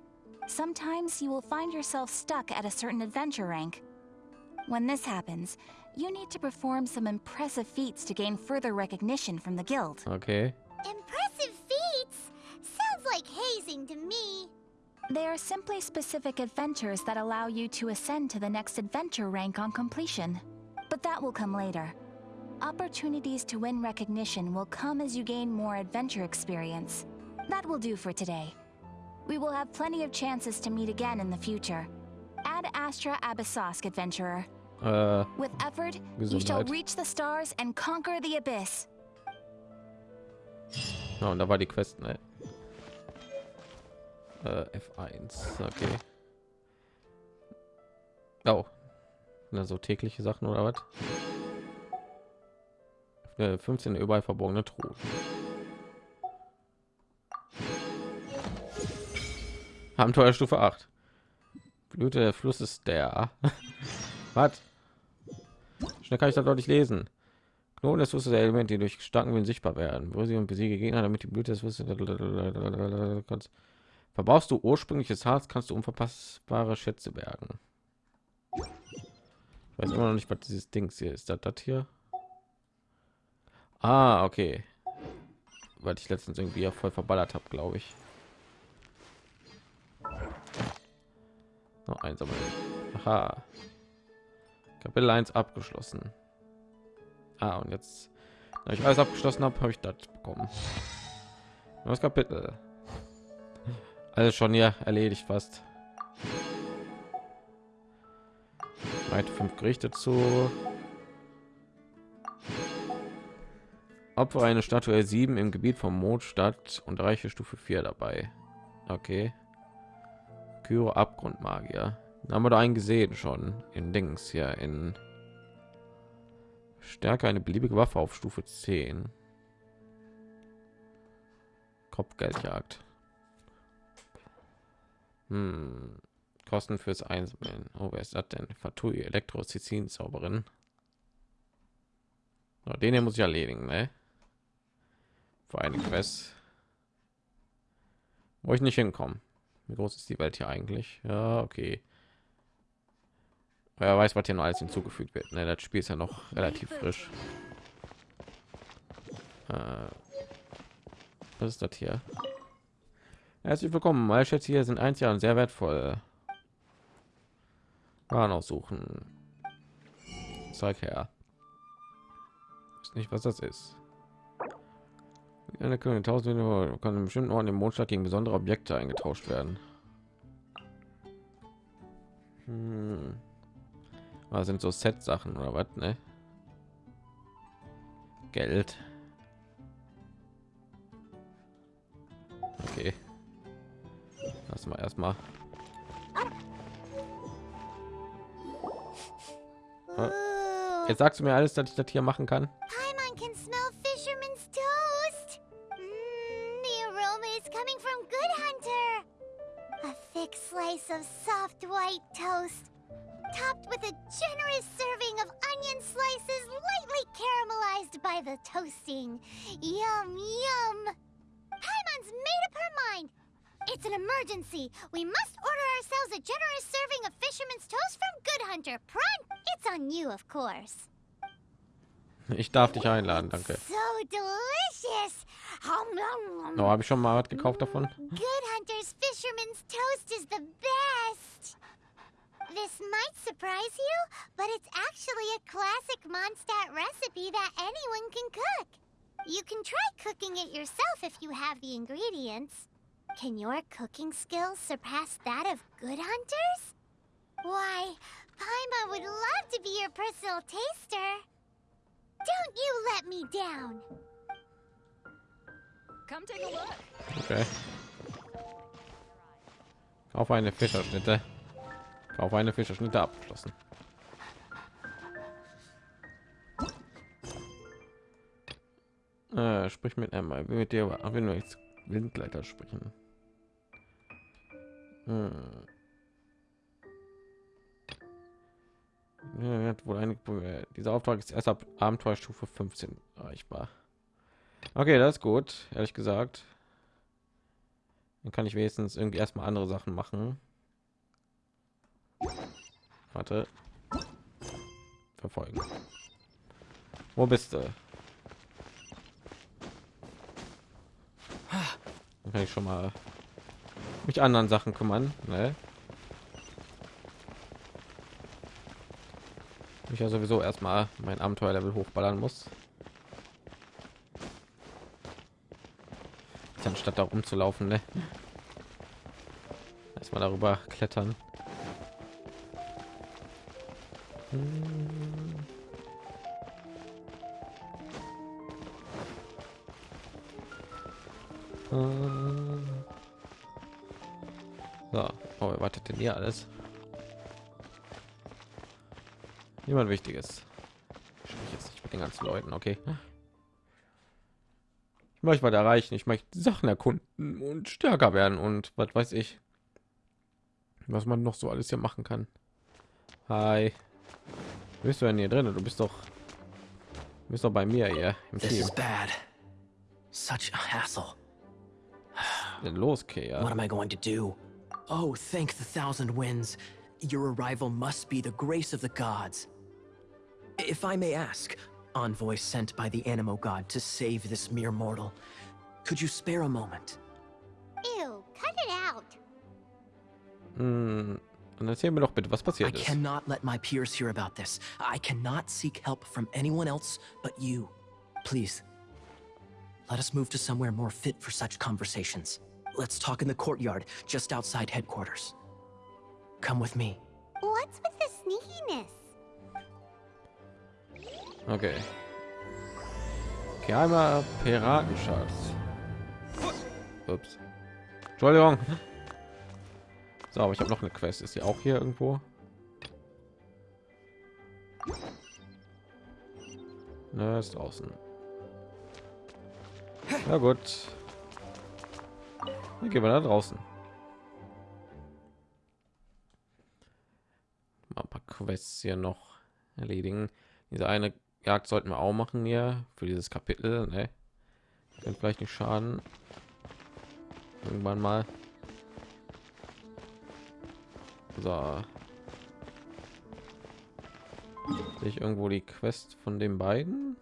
Speaker 2: Sometimes you will find yourself stuck at a certain adventure rank. When this happens, you need to perform some impressive feats to gain further recognition from the guild.
Speaker 1: Okay.
Speaker 4: Impressive feats? Sounds like hazing to me.
Speaker 2: They are simply specific adventures that allow you to ascend to the next adventure rank on completion. But that will come later. Opportunities to win recognition will come as you gain more adventure experience. That will do for today. We will have plenty of chances to meet again in the future. Ad Astra Abyssosk, adventurer.
Speaker 1: Äh,
Speaker 2: With effort, you shall
Speaker 1: Gesundheit.
Speaker 2: reach the stars and conquer the abyss.
Speaker 1: ja, und da war die Quest, ne? Äh, F1, okay. Oh. Na, tägliche Sachen oder was? Äh, 15 überall verborgene Truhen. Abenteuerstufe 8. Blüte des Flusses der. was? Schnell kann ich das deutlich lesen. Knoten des Flusses der Elemente, die durch starken Wind sichtbar werden. Wo sie und besiege Gegner, damit die Blüte des Flusses. Verbrauchst du ursprüngliches Harz, kannst du unverpassbare Schätze bergen. Ich weiß immer noch nicht, was dieses Dings hier ist. Das, das hier? Ah, okay. Weil ich letztens irgendwie ja voll verballert habe, glaube ich. Oh, einsammeln. Aha. Kapitel 1 abgeschlossen. Ah, und jetzt, da ich alles abgeschlossen habe, habe ich das bekommen. Das Kapitel. Alles schon hier erledigt fast. Weit fünf Gerichte zu. Opfer eine Statue 7 im Gebiet vom Mondstadt und reiche Stufe 4 dabei. Okay. Kyro Abgrundmagier. Haben wir da einen gesehen schon in Dings hier in Stärke eine beliebige Waffe auf Stufe 10. Kopfgeldjagd. Hm. Kosten fürs Einsammeln. Oh, wer ist das denn? Fatui, Elektrozizin Zauberin. Oh, den hier muss ich erledigen, ne? Für eine Quest. Wo ich nicht hinkommen. Wie groß ist die Welt hier eigentlich? Ja, okay. Wer weiß, was hier noch alles hinzugefügt wird. Ne, das Spiel ist ja noch relativ frisch. Äh, was ist das hier? Herzlich willkommen. Meine Schätze hier sind eins Jahr und sehr wertvoll. Waren aussuchen. Zeig her. Ist nicht, was das ist. Eine können tausend kann in bestimmten Orten im Mondstadt gegen besondere Objekte eingetauscht werden. Hm. Was sind so Set-Sachen oder was, ne? Geld. Okay. Lass mal erstmal. Jetzt sagst du mir alles, dass ich das hier machen kann. Ich darf dich einladen, danke.
Speaker 4: So delicious. Hum, nom, nom.
Speaker 1: No, oh, habe ich schon mal was gekauft davon?
Speaker 4: Good Hunter's Fisherman's Toast is the best. This might surprise you, but it's actually a classic Mondstadt recipe that anyone can cook. You can try cooking it yourself if you have the ingredients. Can your cooking skills surpass that of Good Hunter's? Why, Paima would love to be your personal taster. Don't you let me down.
Speaker 5: Come take a look.
Speaker 1: Okay. Kauf eine Fischerschnitte. Kauf eine Fischerschnitte abgeschlossen. Äh, sprich mit Emma. Ich will mit dir aber wenn wir jetzt Windgleiter sprechen. Hm. Wohl einige Probleme. Dieser Auftrag ist erst ab Abenteuerstufe 15 erreichbar. Okay, das ist gut, ehrlich gesagt. Dann kann ich wenigstens irgendwie erstmal andere Sachen machen. Warte. Verfolgen. Wo bist du? Dann kann ich schon mal mich anderen Sachen kümmern. Ne? Ich ja sowieso erstmal mein Abenteuerlevel hochballern muss. Anstatt da rumzulaufen, ne? Erstmal darüber klettern. So, oh, wartet denn hier alles? Niemand Wichtiges. Ich spreche jetzt nicht mit den ganzen Leuten, okay? Ich möchte was erreichen. Ich möchte Sachen erkunden und stärker werden und was weiß ich, was man noch so alles hier machen kann. Hi, bist du denn hier drin? Du bist doch, du bist doch bei mir hier im
Speaker 6: This
Speaker 1: Team.
Speaker 6: is bad. Such a hassle.
Speaker 1: Denn los, Kea.
Speaker 6: What am I going to do? Oh, thank the thousand winds. Your arrival must be the grace of the gods. If I may ask, envoy sent by the Animo god to save this mere mortal, could you spare a moment?
Speaker 4: Ew, cut it out.
Speaker 1: Hm, Dann erzähl mir doch bitte, was
Speaker 6: I
Speaker 1: passiert ist.
Speaker 6: cannot let my peers hear about this. I cannot seek help from anyone else but you. Please, let us move to somewhere more fit for such conversations. Let's talk in the courtyard just outside headquarters. Come with me.
Speaker 4: What's with the sneakiness?
Speaker 1: Okay. Geheimer Piratenschatz. Ups. Entschuldigung. So, aber ich habe noch eine Quest. Ist die auch hier irgendwo? Ne, ist draußen. Na gut. Dann gehen wir da draußen. Ein paar Quests hier noch erledigen. Diese eine Jagd sollten wir auch machen hier für dieses Kapitel. Ne? Könnte vielleicht nicht schaden. Irgendwann mal. So. Sehe ich irgendwo die Quest von den beiden?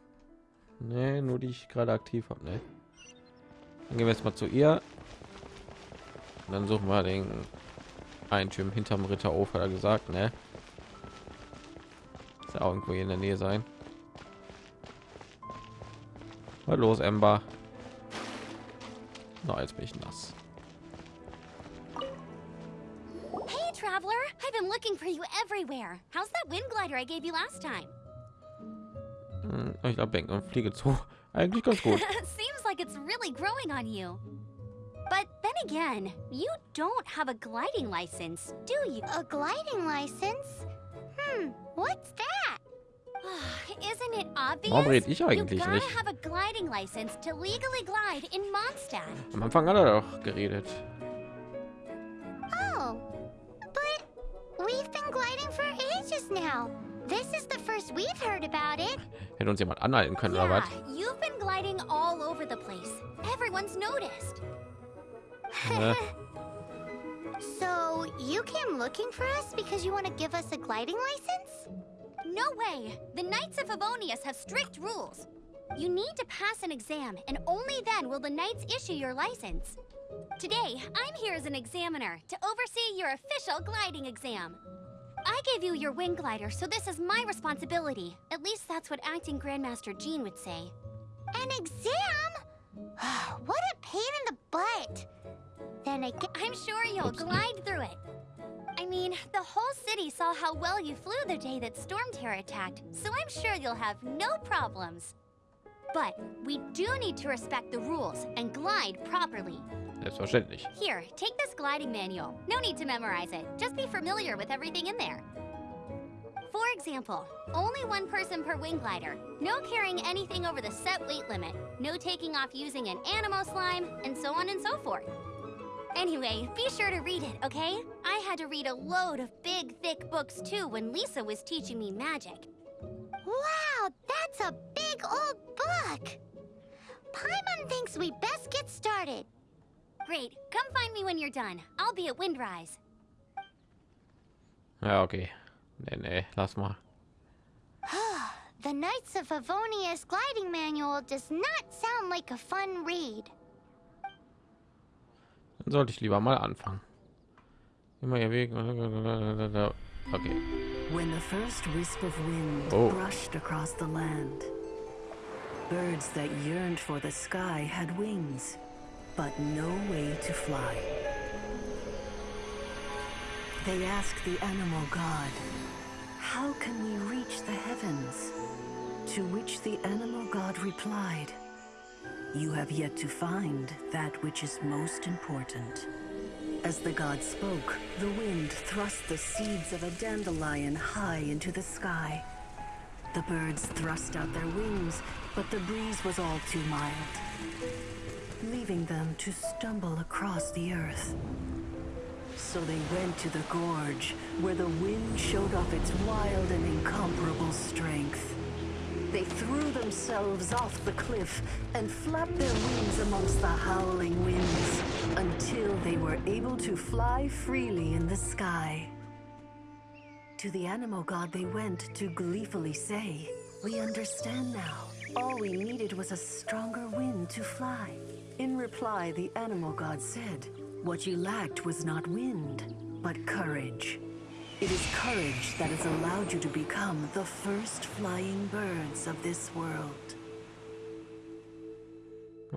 Speaker 1: Nee, nur die ich gerade aktiv habe. Ne? Dann gehen wir jetzt mal zu ihr. Und dann suchen wir den Einschirm hinterm Ritterhof, hat er gesagt, ne? Ist ja auch irgendwo hier in der Nähe sein. Was los, Ember? Na, jetzt bin ich nass.
Speaker 5: Hey, traveler! I've been looking for you everywhere. How's that wind glider I gave you last time?
Speaker 1: Hm, Ich glaube, denken und fliege zu. Eigentlich ganz gut.
Speaker 5: Seems like it's really growing on you. But then again, you don't have a gliding license, do you?
Speaker 4: A gliding license? Hmm, what's that?
Speaker 5: Isn't it obvious?
Speaker 1: Warum red ich eigentlich nicht?
Speaker 5: have a gliding license to legally glide in Mondstadt.
Speaker 1: Am Anfang hat er doch geredet.
Speaker 4: Oh, but we've been gliding for ages now. This is the first we've heard about it.
Speaker 1: Hätte uns jemand anhalten können oder
Speaker 5: Yeah,
Speaker 1: was?
Speaker 5: you've been gliding all over the place. Everyone's noticed.
Speaker 4: So, you came looking for us because you want to give us a gliding license?
Speaker 5: No way! The Knights of Favonius have strict rules. You need to pass an exam, and only then will the Knights issue your license. Today, I'm here as an examiner to oversee your official gliding exam. I gave you your wing glider, so this is my responsibility. At least that's what acting Grandmaster Jean would say.
Speaker 4: An exam? what a pain in the butt. Then again,
Speaker 5: I'm sure you'll glide through it. I mean, the whole city saw how well you flew the day that Storm Terror attacked, so I'm sure you'll have no problems. But we do need to respect the rules and glide properly.
Speaker 1: Selbstverständlich.
Speaker 5: Here, take this gliding manual. No need to memorize it. Just be familiar with everything in there. For example, only one person per wing glider. No carrying anything over the set weight limit. No taking off using an animo slime, and so on and so forth. Anyway, be sure to read it, okay? I had to read a load of big, thick books too when Lisa was teaching me magic.
Speaker 4: wow, that's a big old book. Paimon thinks we best get started.
Speaker 5: Great, come find me when you're done. I'll be at Windrise.
Speaker 1: Ja, okay. Nee, nee, lass mal.
Speaker 4: The Knights of Favonius gliding manual does not sound like a fun read.
Speaker 1: Dann sollte ich lieber mal anfangen. Immer ihr Weg. Okay.
Speaker 7: When the first wisp of wind
Speaker 1: Oh.
Speaker 7: brushed across the land, birds that yearned for the sky had wings, but no way to fly. They asked the animal god, How can we reach the heavens? To which the animal god replied, You have yet to find that which is most important. As the god spoke, the wind thrust the seeds of a dandelion high into the sky. The birds thrust out their wings, but the breeze was all too mild, leaving them to stumble across the earth. So they went to the gorge, where the wind showed off its wild and incomparable strength. They threw themselves off the cliff and flapped their wings amongst the howling winds until they were able to fly freely in the sky. To the animal god they went to gleefully say, We understand now. All we needed was a stronger wind to fly. In reply, the animal god said, What you lacked was not wind, but courage. It is courage that has allowed you to become the first flying birds of this world.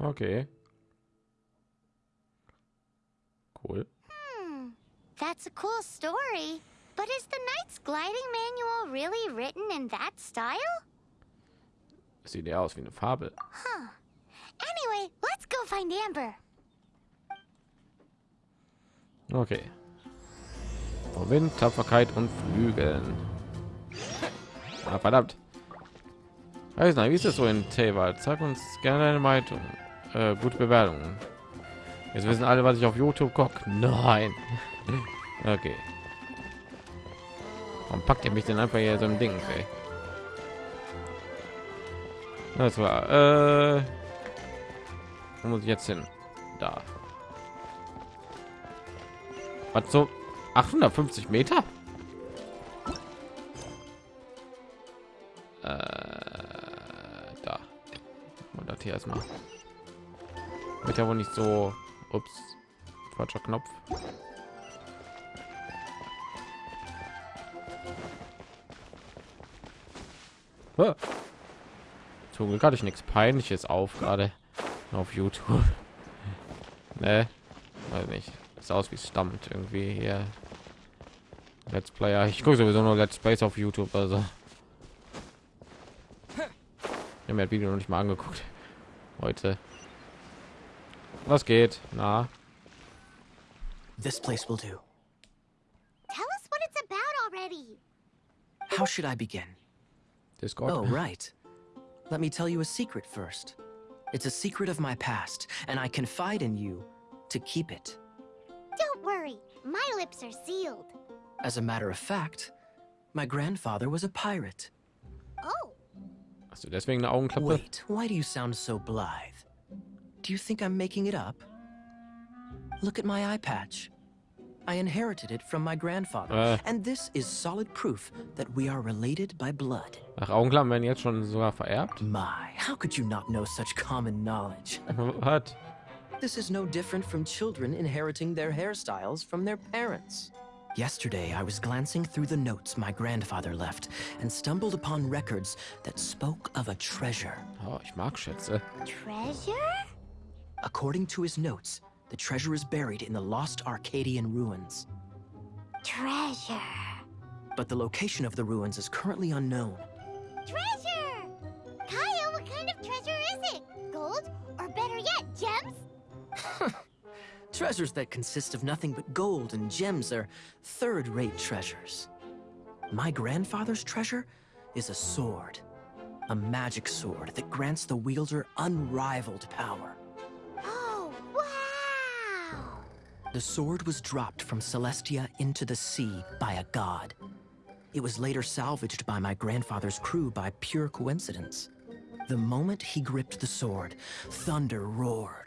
Speaker 1: Okay. Cool.
Speaker 4: Hmm, that's a cool story. But is the Knight's gliding manual really written in that style?
Speaker 1: Sieht ja aus wie eine Fabel.
Speaker 4: Huh. Anyway, let's go find Amber.
Speaker 1: Okay. Oh, Wind, Tapferkeit und Flügeln. Ah, verdammt. Weiß nicht, wie ist das so in Teyvat? Sag uns gerne deine Meinung. Äh, gute Bewertungen. Jetzt wissen alle, was ich auf YouTube gucke. Nein. Okay. Warum packt ihr mich denn einfach hier so ein Ding? Ey? Das war. Äh, wo muss ich jetzt hin? Da. Was so? 850 Meter? Äh, da. Und das hier erstmal. Wird ja wohl nicht so. Ups. Falscher Knopf. Zum Glück hatte ich nichts Peinliches auf gerade auf YouTube. ne, weiß nicht. Das aus wie stammt irgendwie hier. Let's Player. Ich gucke sowieso nur Let's Plays auf YouTube, also. Ich habe mir das Video noch nicht mal angeguckt. Heute. Was geht? Na,
Speaker 6: This place will do.
Speaker 4: Tell us what it's about already.
Speaker 6: How should I begin?
Speaker 1: Discord.
Speaker 6: Oh, right. Let me tell you a secret first. It's a secret of my past, and I confide in you to keep it.
Speaker 4: Don't worry, my lips are sealed.
Speaker 6: As a matter of fact, my grandfather was a pirate.
Speaker 4: Oh,
Speaker 1: Hast du deswegen eine Augenklappe?
Speaker 6: Wait, why do you sound so blithe? Do you think I'm making it up? Look at my eye patch. I inherited it from my grandfather,
Speaker 1: Äh.
Speaker 6: and this is solid proof that we are related by blood.
Speaker 1: Ach, Augenklappen werden jetzt schon sogar vererbt.
Speaker 6: My, how could you not know such common knowledge?
Speaker 1: Äh, what?
Speaker 6: This is no different from children inheriting their hairstyles from their parents. Yesterday, I was glancing through the notes my grandfather left and stumbled upon records that spoke of a treasure.
Speaker 1: Oh, ich mag Schätze.
Speaker 4: treasure?
Speaker 6: According to his notes, the treasure is buried in the lost Arcadian ruins.
Speaker 4: Treasure.
Speaker 6: But the location of the ruins is currently unknown. Treasures that consist of nothing but gold and gems are third rate treasures. My grandfather's treasure is a sword. A magic sword that grants the wielder unrivaled power.
Speaker 4: Oh, wow!
Speaker 6: The sword was dropped from Celestia into the sea by a god. It was later salvaged by my grandfather's crew by pure coincidence. The moment he gripped the sword, thunder roared,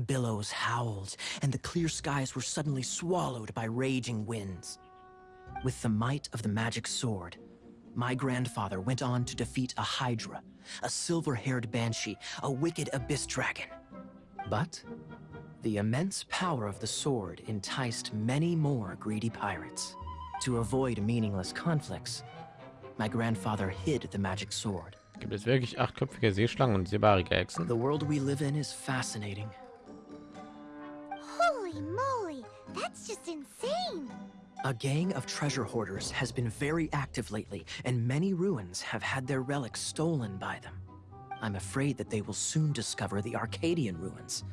Speaker 6: billows howled, and the clear skies were suddenly swallowed by raging winds. With the might of the magic sword, my grandfather went on to defeat a Hydra, a silver haired banshee, a wicked abyss dragon. But the immense power of the sword enticed many more greedy pirates. To avoid meaningless conflicts, my grandfather hid the magic sword.
Speaker 1: Gibt es wirklich achtköpfige Seeschlangen und seebarige Echsen?
Speaker 6: The world we live in is fascinating.
Speaker 4: Holy moly! That's just insane!
Speaker 6: A gang of treasure hoarders has been very active lately, and many ruins have had their relics stolen by them. I'm afraid that they will soon discover the Arcadian ruins,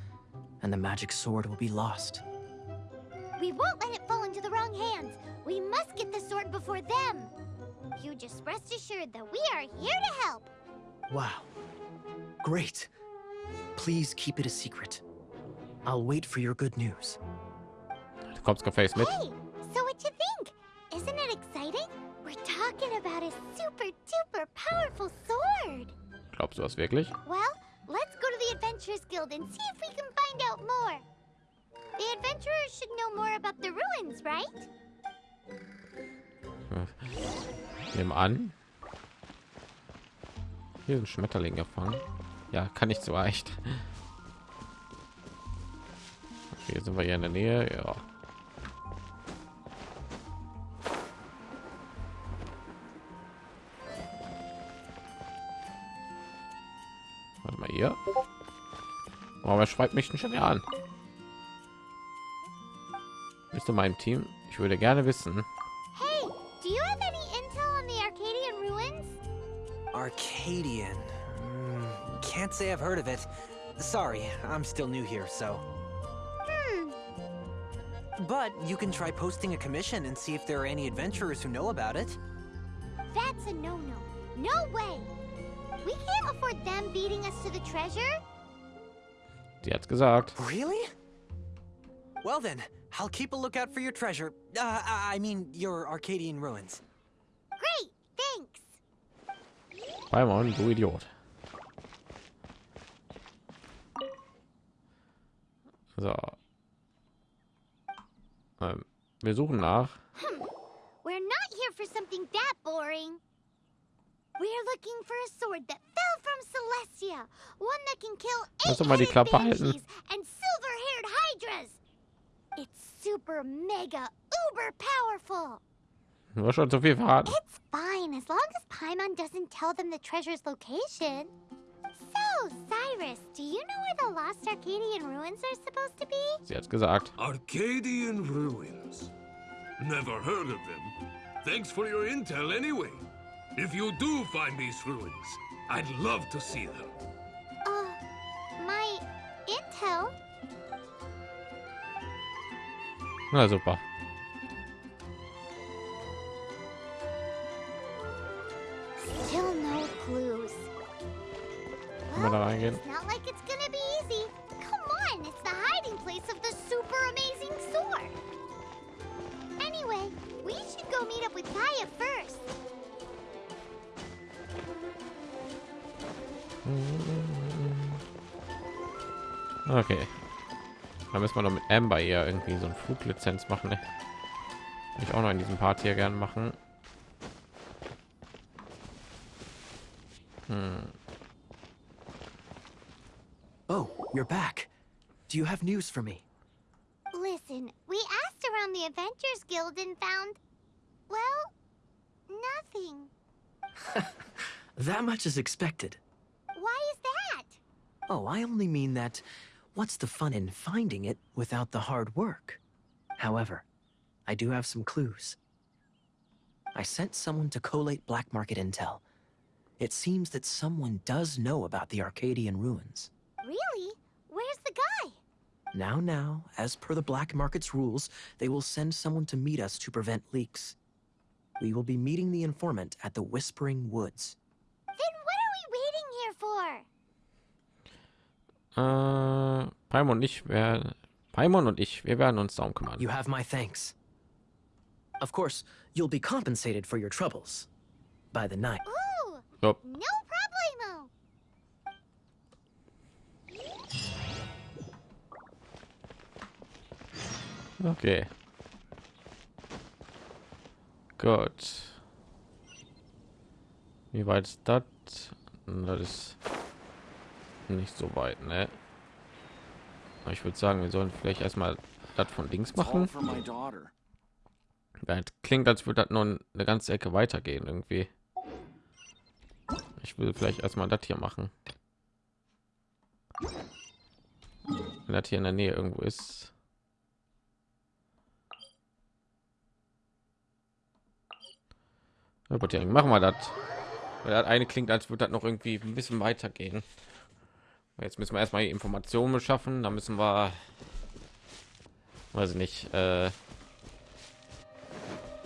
Speaker 6: and the magic sword will be lost.
Speaker 4: We won't let it fall into the wrong hands. We must get the sword before them. You just rest assured that we are here to help.
Speaker 6: Wow. Great. Please keep it a secret. I'll wait for your good news.
Speaker 1: Du kommst gefälligst mit.
Speaker 4: Hey, so what you think? Isn't it exciting? We're talking about a super duper powerful sword.
Speaker 1: Glaubst du das wirklich?
Speaker 4: Well, let's go to the Adventurers Guild and see if we can find out more. The adventurers should know more about the ruins, right?
Speaker 1: Nehmen an. Hier sind Schmetterling gefangen. Ja, kann nicht so leicht. Hier sind wir hier in der Nähe. Ja. Warte mal hier. Oh, aber schreibt mich schon wieder an. Bist du meinem Team? Ich würde gerne wissen.
Speaker 4: Hey, do you have any intel on the Arcadian ruins?
Speaker 8: Arcadian. Hmm, can't say I've heard of it. Sorry, I'm still new here, so But you can try posting a commission and see if there are any adventurers who know about it.
Speaker 4: That's a no-no. No way. We can't afford them beating us to the treasure.
Speaker 1: Sie hat gesagt.
Speaker 8: Really? Well then, I'll keep a lookout for your treasure. Uh, I I mean, your Arcadian ruins.
Speaker 4: Great, thanks.
Speaker 1: Paimon, du Idiot. So. Ähm, wir suchen nach.
Speaker 4: We're not here for something that boring. We're looking for a sword that fell from Celestia. One that can kill
Speaker 1: doch mal die Klappe halten.
Speaker 4: and silver-haired hydras. It's super mega uber powerful.
Speaker 1: Hast schon zu viel verraten.
Speaker 4: It's fine as long as Paimon doesn't tell them the treasure's location. So, Cyrus, do you know where the lost Arcadian ruins are supposed to be?
Speaker 1: Sie hat gesagt.
Speaker 9: Arcadian ruins. Never heard of them. Thanks for your intel anyway. If you do find these ruins, I'd love to see them.
Speaker 4: Uh, my intel?
Speaker 1: Na super.
Speaker 4: Still no clues.
Speaker 1: Können wir da reingehen? Okay. Da müssen wir noch mit Amber hier irgendwie so ein Fluglizenz machen. Ne? Ich auch noch in diesem Part hier gern machen. Hm.
Speaker 6: Oh, you're back. Do you have news for me?
Speaker 4: Listen, we asked around the Adventures Guild and found, well, nothing.
Speaker 6: That much is expected.
Speaker 4: Why is that?
Speaker 6: Oh, I only mean that what's the fun in finding it without the hard work? However, I do have some clues. I sent someone to collate black market intel. It seems that someone does know about the Arcadian ruins.
Speaker 4: Really? Where's the guy?
Speaker 6: Now, now, as per the black market's rules, they will send someone to meet us to prevent leaks. We will be meeting the informant at the Whispering Woods.
Speaker 4: Then what are we waiting here for?
Speaker 1: Äh, Paimon und ich werden Paimon und ich, wir werden uns darum kümmern.
Speaker 6: You have my thanks. Of course, you'll be compensated for your troubles. By the night.
Speaker 4: Ooh,
Speaker 1: Jupp.
Speaker 4: no
Speaker 1: Okay. Gut. Wie weit ist das? Das ist nicht so weit, ne? Ich würde sagen, wir sollen vielleicht erstmal das von links machen. Das klingt, als würde das nur eine ganze Ecke weitergehen irgendwie. Ich will vielleicht erstmal das hier machen. Wenn das hier in der Nähe irgendwo ist. Gut, ja, machen wir das. Weil das eine klingt, als würde das noch irgendwie ein bisschen weitergehen. Jetzt müssen wir erstmal die Informationen beschaffen. Da müssen wir, weiß ich nicht, äh,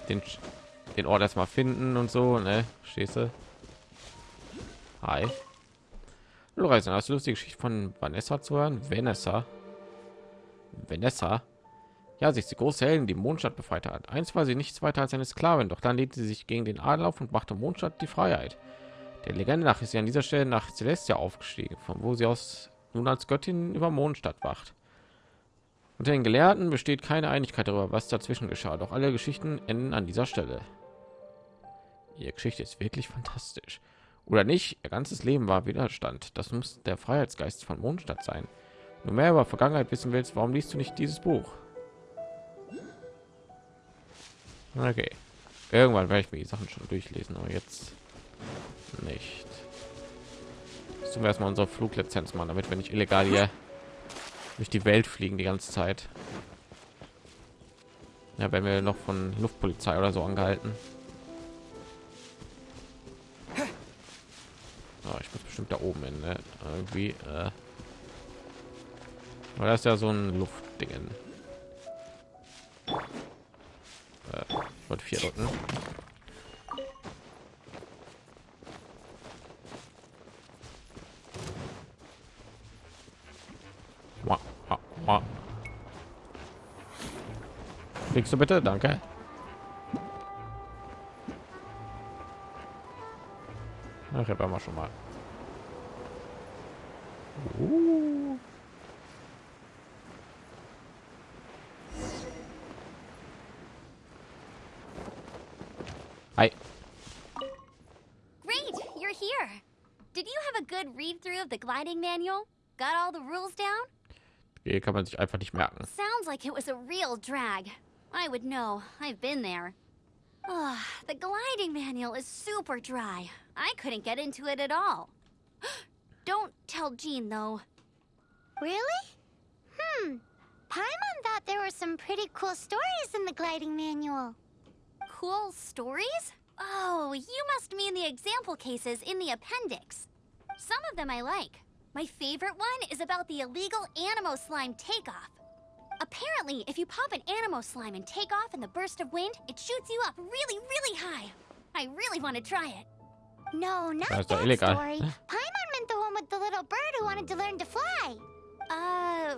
Speaker 1: den, den Ort erstmal finden und so, ne? Du? Hi. Reisender, hast du Lust, Geschichte von Vanessa zu hören? Vanessa? Vanessa? Ja, sie die große Heldin, die Mondstadt befreit hat. Einst war sie nichts weiter als eine Sklavin, doch dann lehnte sie sich gegen den Adel auf und machte Mondstadt die Freiheit. Der Legende nach ist sie an dieser Stelle nach Celestia aufgestiegen, von wo sie aus nun als Göttin über Mondstadt wacht. Unter den Gelehrten besteht keine Einigkeit darüber, was dazwischen geschah, doch alle Geschichten enden an dieser Stelle. Ihre Geschichte ist wirklich fantastisch. Oder nicht, ihr ganzes Leben war Widerstand. Das muss der Freiheitsgeist von Mondstadt sein. Du mehr über Vergangenheit wissen willst, warum liest du nicht dieses Buch? Okay. Irgendwann werde ich mir die Sachen schon durchlesen, aber jetzt nicht. Zum erstmal unsere Fluglizenz machen, damit wir nicht illegal hier durch die Welt fliegen die ganze Zeit. Ja, wenn wir noch von Luftpolizei oder so angehalten. Oh, ich muss bestimmt da oben hin, ne? irgendwie. Äh, weil das ist ja so ein Luftdingen. Äh, ich wollte vier wah, wah. Fliegst du bitte? Danke. Ach, ich habe schon mal. Uh.
Speaker 5: Good read through of the gliding manual? Got all the rules down?
Speaker 1: Hier kann man sich einfach nicht merken.
Speaker 5: Sounds like it was a real drag. I would know. I've been there. Ugh, the gliding manual is super dry. I couldn't get into it at all. Don't tell Jean, though.
Speaker 4: Really? Hmm. Paimon thought there were some pretty cool stories in the gliding manual.
Speaker 5: Cool stories? Oh, you must mean the example cases in the appendix. Some of them I like. My favorite one is about the illegal Animo slime takeoff. Apparently, if you pop an Animo slime and take off in the burst of wind, it shoots you up really, really high. I really want to try it.
Speaker 4: No, not
Speaker 1: That's
Speaker 4: that
Speaker 1: not illegal.
Speaker 4: story. Paimon meant the one with the little bird who wanted to learn to fly.
Speaker 5: Uh,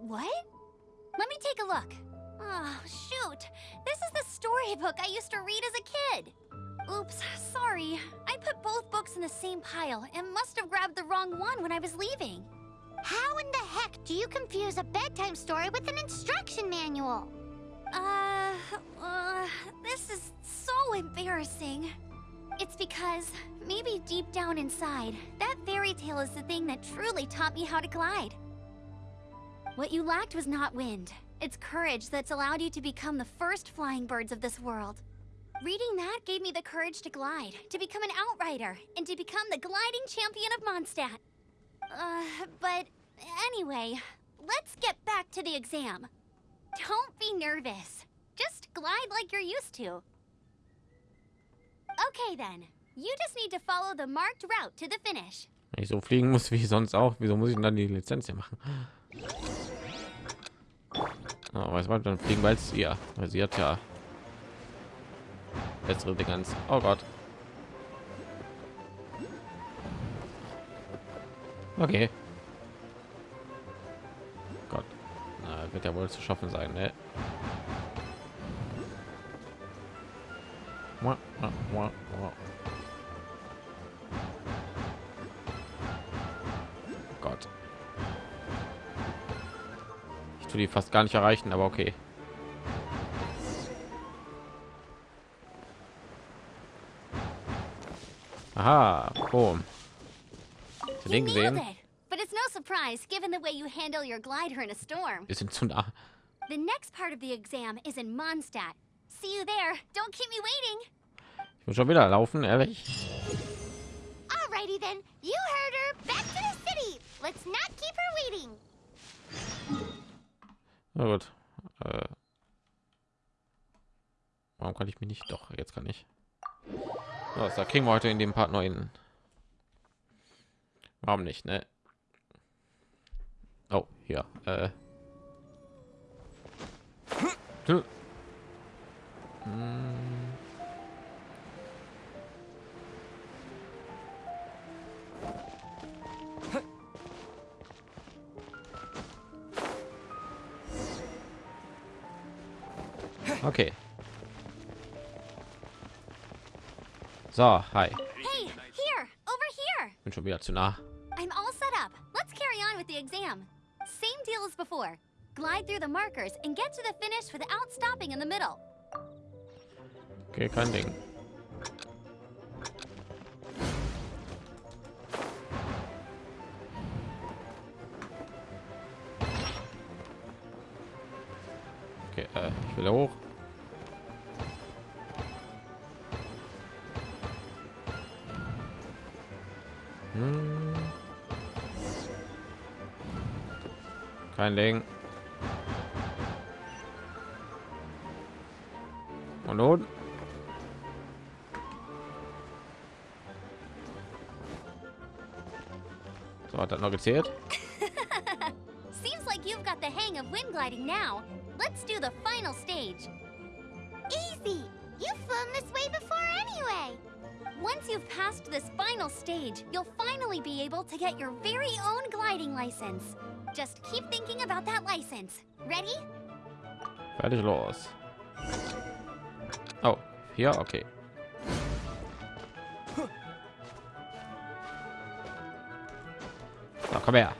Speaker 5: what? Let me take a look. Oh, shoot. This is the storybook I used to read as a kid. Oops, sorry. I put both books in the same pile and must have grabbed the wrong one when I was leaving.
Speaker 4: How in the heck do you confuse a bedtime story with an instruction manual?
Speaker 5: Uh, uh, this is so embarrassing. It's because, maybe deep down inside, that fairy tale is the thing that truly taught me how to glide. What you lacked was not wind. It's courage that's allowed you to become the first flying birds of this world. Reading that gave me the courage to glide, to become an outrider, and to become the gliding champion of Mondstadt. Uh, but anyway, let's get back to the exam. Don't be nervous. Just glide like you're used to. Okay then. You just need to follow the marked route to the finish.
Speaker 1: Ich so fliegen muss wie sonst auch, wieso muss ich dann die Lizenz hier machen? Oh, was war dann fliegen, weil sie ja, weil sie hat ja bessere Dingens. Oh Gott. Okay. Gott, Na, wird ja wohl zu schaffen sein, ne? Gott. Ich tue die fast gar nicht erreichen, aber okay. Aha, boom. Hast du den gesehen?
Speaker 5: But it's no surprise, given the way you handle your glider in a storm.
Speaker 1: Wir sind zu nah.
Speaker 5: The next part of the exam is in Mondstadt. See you there. Don't keep me waiting.
Speaker 1: Ich muss schon wieder laufen, ehrlich.
Speaker 4: Alrighty then, you heard her. Back to the city. Let's not keep her waiting.
Speaker 1: Na gut. Äh, warum kann ich mich nicht? Doch, jetzt kann ich. Ja, da kriegen wir heute in dem Part neuen. Warum nicht, ne? Oh, hier. Äh. Hm. Okay. So, hi.
Speaker 5: Hey, here, over here.
Speaker 1: Bin schon wieder zu nah.
Speaker 5: I'm all set up. Let's carry on with the exam. Same deal as before. Glide through the markers and get to the finish without stopping in the middle.
Speaker 1: Okay, kein Ding. Okay, uh, äh, ich will hoch. Ding. Und nun? So hat das noch gezählt.
Speaker 5: Seems like you've got the hang of wind gliding now. Let's do the final stage.
Speaker 4: Easy! You've flown this way before anyway!
Speaker 5: Once you've passed this final stage, you'll finally be able to get your very own gliding license. Just keep thinking about that license. Ready?
Speaker 1: Fertig los. Oh, hier, okay. Na, komm her.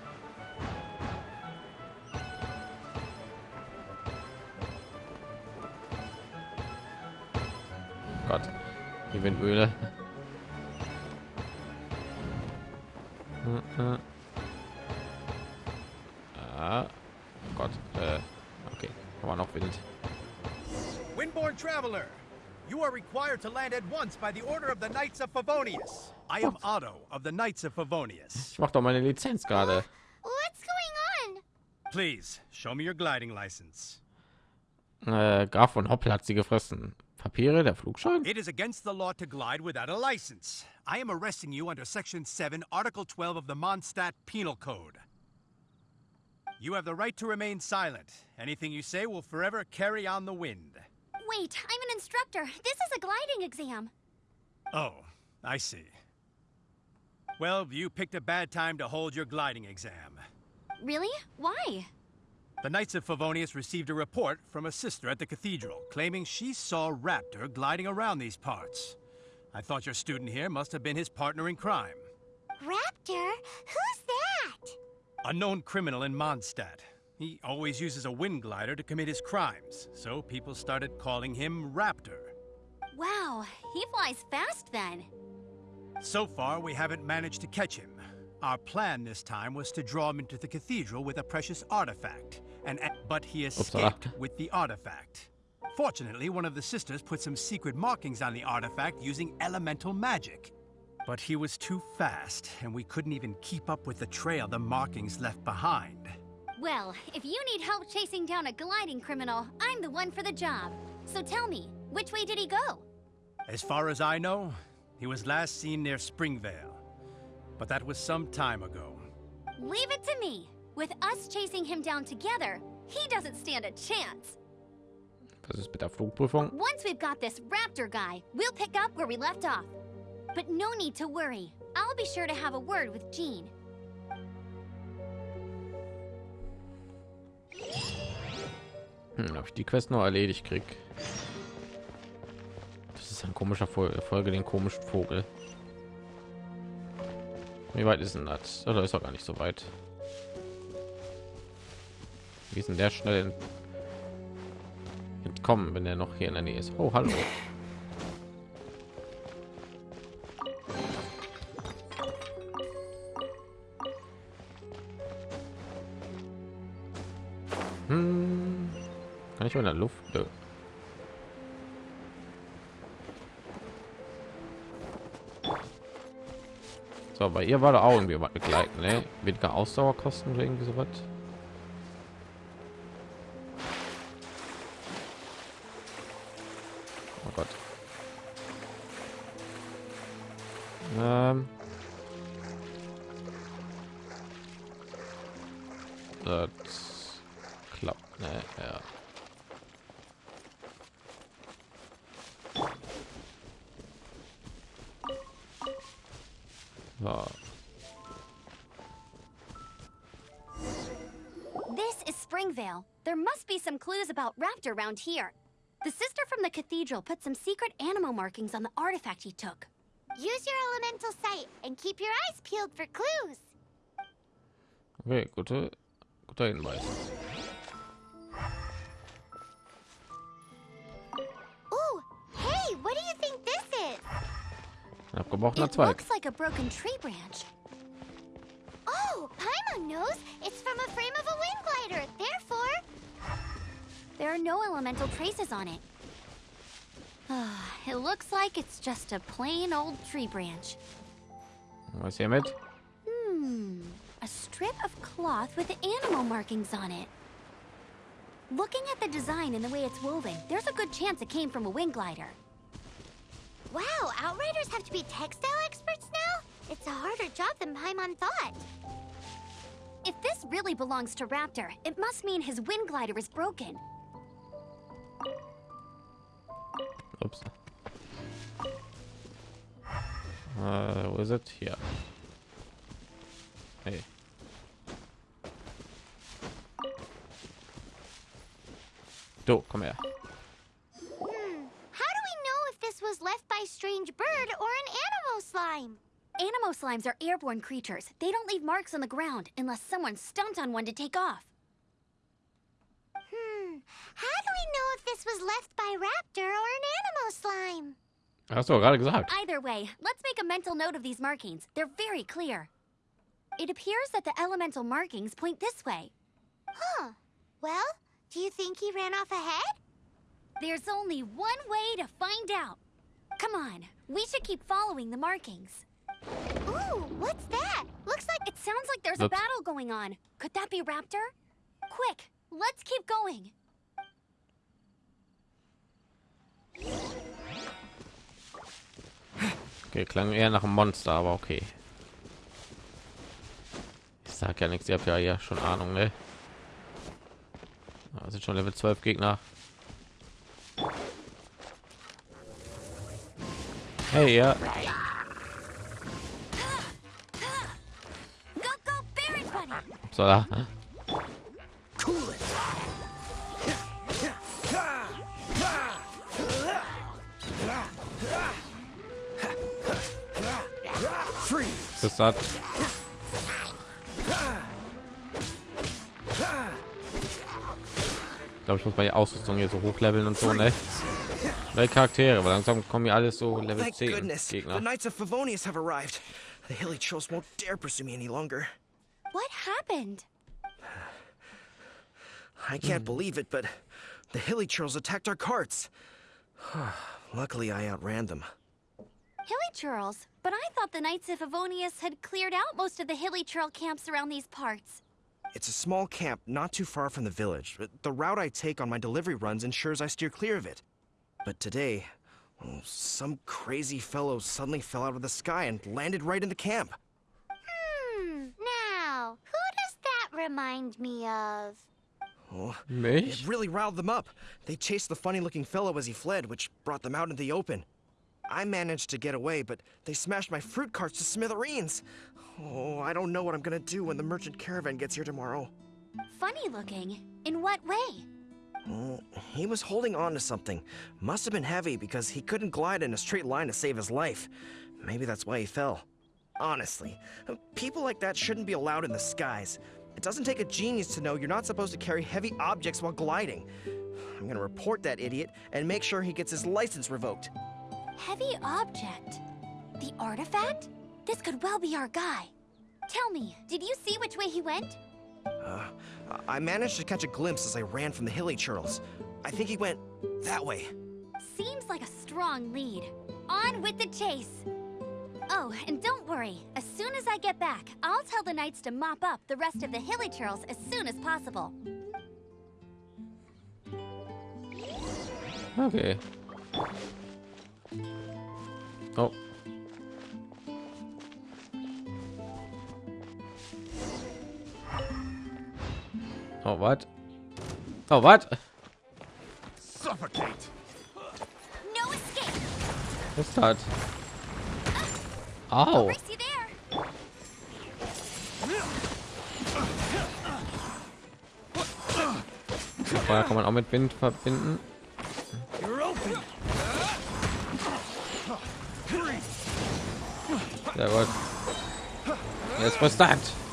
Speaker 1: Gott, die Windmühle.
Speaker 10: Required to land at once by the order of the Knights of Favonius. I am oh. Otto of the Knights of Favonius.
Speaker 1: Ich mach doch meine Lizenz gerade.
Speaker 4: Oh, what's going on?
Speaker 10: Please, show me your gliding license.
Speaker 1: Äh, Graf von Hoppel hat sie gefressen. Papiere, der Flugschein?
Speaker 10: It is against the law to glide without a license. I am arresting you under Section 7, Article 12 of the Mondstadt Penal Code. You have the right to remain silent. Anything you say will forever carry on the wind.
Speaker 5: Wait, I'm an instructor. This is a gliding exam.
Speaker 10: Oh, I see. Well, you picked a bad time to hold your gliding exam.
Speaker 5: Really? Why?
Speaker 10: The Knights of Favonius received a report from a sister at the cathedral claiming she saw Raptor gliding around these parts. I thought your student here must have been his partner in crime.
Speaker 4: Raptor? Who's that?
Speaker 10: A known criminal in Mondstadt. He always uses a wind glider to commit his crimes, so people started calling him Raptor.
Speaker 5: Wow, he flies fast then.
Speaker 10: So far, we haven't managed to catch him. Our plan this time was to draw him into the cathedral with a precious artifact, and but he escaped with the artifact. Fortunately, one of the sisters put some secret markings on the artifact using elemental magic. But he was too fast, and we couldn't even keep up with the trail the markings left behind.
Speaker 5: Well, if you need help chasing down a gliding criminal, I'm the one for the job. So tell me, which way did he go?
Speaker 10: As far as I know, he was last seen near Springvale. But that was some time ago.
Speaker 5: Leave it to me. With us chasing him down together, he doesn't stand a chance.
Speaker 1: Was ist mit der Flugprüfung?
Speaker 5: Once we've got this raptor guy, we'll pick up where we left off. But no need to worry. I'll be sure to have a word with Jean.
Speaker 1: Hm, ob ich die Quest noch erledigt krieg. Das ist ein komischer Fol Folge, den komischen Vogel. Wie weit ist denn das? Oder ist doch gar nicht so weit. Wie ist denn der schnell entkommen, wenn er noch hier in der Nähe ist? Oh, hallo. Hm. Kann ich in der Luft? Nö. So, bei ihr war da auch irgendwie was begleiten, ne? Weniger Ausdauerkosten oder irgendwie sowas. Oh Gott. Ähm. Das klappt, ne? Ja.
Speaker 5: This is Springvale. There must be some clues about Raptor around here. The sister from the cathedral put some secret animal markings on the artifact he took.
Speaker 4: Use your elemental sight and keep your eyes peeled for clues.
Speaker 1: Okay, gute, guter Hinweis.
Speaker 4: What do you think this is?
Speaker 1: Abgebrochener
Speaker 5: It
Speaker 1: Zweig.
Speaker 5: looks like a broken tree branch.
Speaker 4: Oh, Paimon knows it's from a frame of a wind glider. Therefore,
Speaker 5: There are no elemental traces on it. it looks like it's just a plain old tree branch.
Speaker 1: Was hier mit?
Speaker 5: Hmm. a strip of cloth with animal markings on it. Looking at the design and the way it's woven, there's a good chance it came from a wing glider.
Speaker 4: Wow, Outriders have to be textile experts now? It's a harder job than Paimon thought.
Speaker 5: If this really belongs to Raptor, it must mean his wind glider is broken.
Speaker 1: Ups. Uh, wo ist es? Hey. Du, komm her.
Speaker 4: Hmm, how do we know if this was left by Strange Bird or an Animo Slime?
Speaker 5: Animo slimes are airborne creatures. They don't leave marks on the ground unless someone stomped on one to take off.
Speaker 4: Hmm, how do we know if this was left by Raptor or an Animo Slime?
Speaker 1: Hast du doch gerade gesagt.
Speaker 5: Either way, let's make a mental note of these markings. They're very clear. It appears that the elemental markings point this way.
Speaker 4: Huh. Well, do you think he ran off ahead?
Speaker 5: There's only one way to find out. Come on, we should keep following the markings.
Speaker 4: Ooh, what's that?
Speaker 5: Looks like it sounds like there's a battle going on. Could that be Raptor? Quick, let's keep going.
Speaker 1: Okay, klang eher nach einem Monster, aber okay. Ich sag ja nichts, ihr habt ja ja schon Ahnung, ne? Da sind schon Level 12 Gegner. Hey, ja.
Speaker 6: It. Freeze.
Speaker 1: Das hat. Glaube, ich muss meine Ausrüstung hier so hochleveln und so, ne? Neue Charaktere, weil langsam kommen hier alles so Level
Speaker 11: Thank
Speaker 1: 10
Speaker 11: goodness. The Knights of Favonius have arrived. The hilly trolls won't dare pursue me any longer.
Speaker 5: What happened?
Speaker 11: I can't hmm. believe it, but the hilly trolls attacked our carts. Luckily, I outran them.
Speaker 5: Hilly Churls. But I thought the Knights of Favonius had cleared out most of the Hilly Churl camps around these parts.
Speaker 11: It's a small camp not too far from the village. The route I take on my delivery runs ensures I steer clear of it. But today, oh, some crazy fellow suddenly fell out of the sky and landed right in the camp.
Speaker 4: Hmm, now, who does that remind me of?
Speaker 11: Oh,
Speaker 1: Mich?
Speaker 11: it really riled them up. They chased the funny-looking fellow as he fled, which brought them out in the open. I managed to get away, but they smashed my fruit carts to smithereens. Oh, I don't know what I'm gonna do when the merchant caravan gets here tomorrow.
Speaker 5: Funny looking. In what way?
Speaker 11: Oh, he was holding on to something. Must have been heavy because he couldn't glide in a straight line to save his life. Maybe that's why he fell. Honestly, people like that shouldn't be allowed in the skies. It doesn't take a genius to know you're not supposed to carry heavy objects while gliding. I'm gonna report that idiot and make sure he gets his license revoked.
Speaker 5: Heavy object. The artifact? This could well be our guy. Tell me, did you see which way he went?
Speaker 11: Uh, I managed to catch a glimpse as I ran from the hilly churls. I think he went that way.
Speaker 5: Seems like a strong lead. On with the chase. Oh, and don't worry. As soon as I get back, I'll tell the knights to mop up the rest of the hilly churls as soon as possible.
Speaker 1: Okay. Oh. Oh, what? Oh, what?
Speaker 10: Suffocate!
Speaker 5: No escape!
Speaker 1: What's that? Oh.
Speaker 5: Race you there!
Speaker 1: Feuer kann man auch mit Wind verbinden. Sehr gut. Jetzt was das?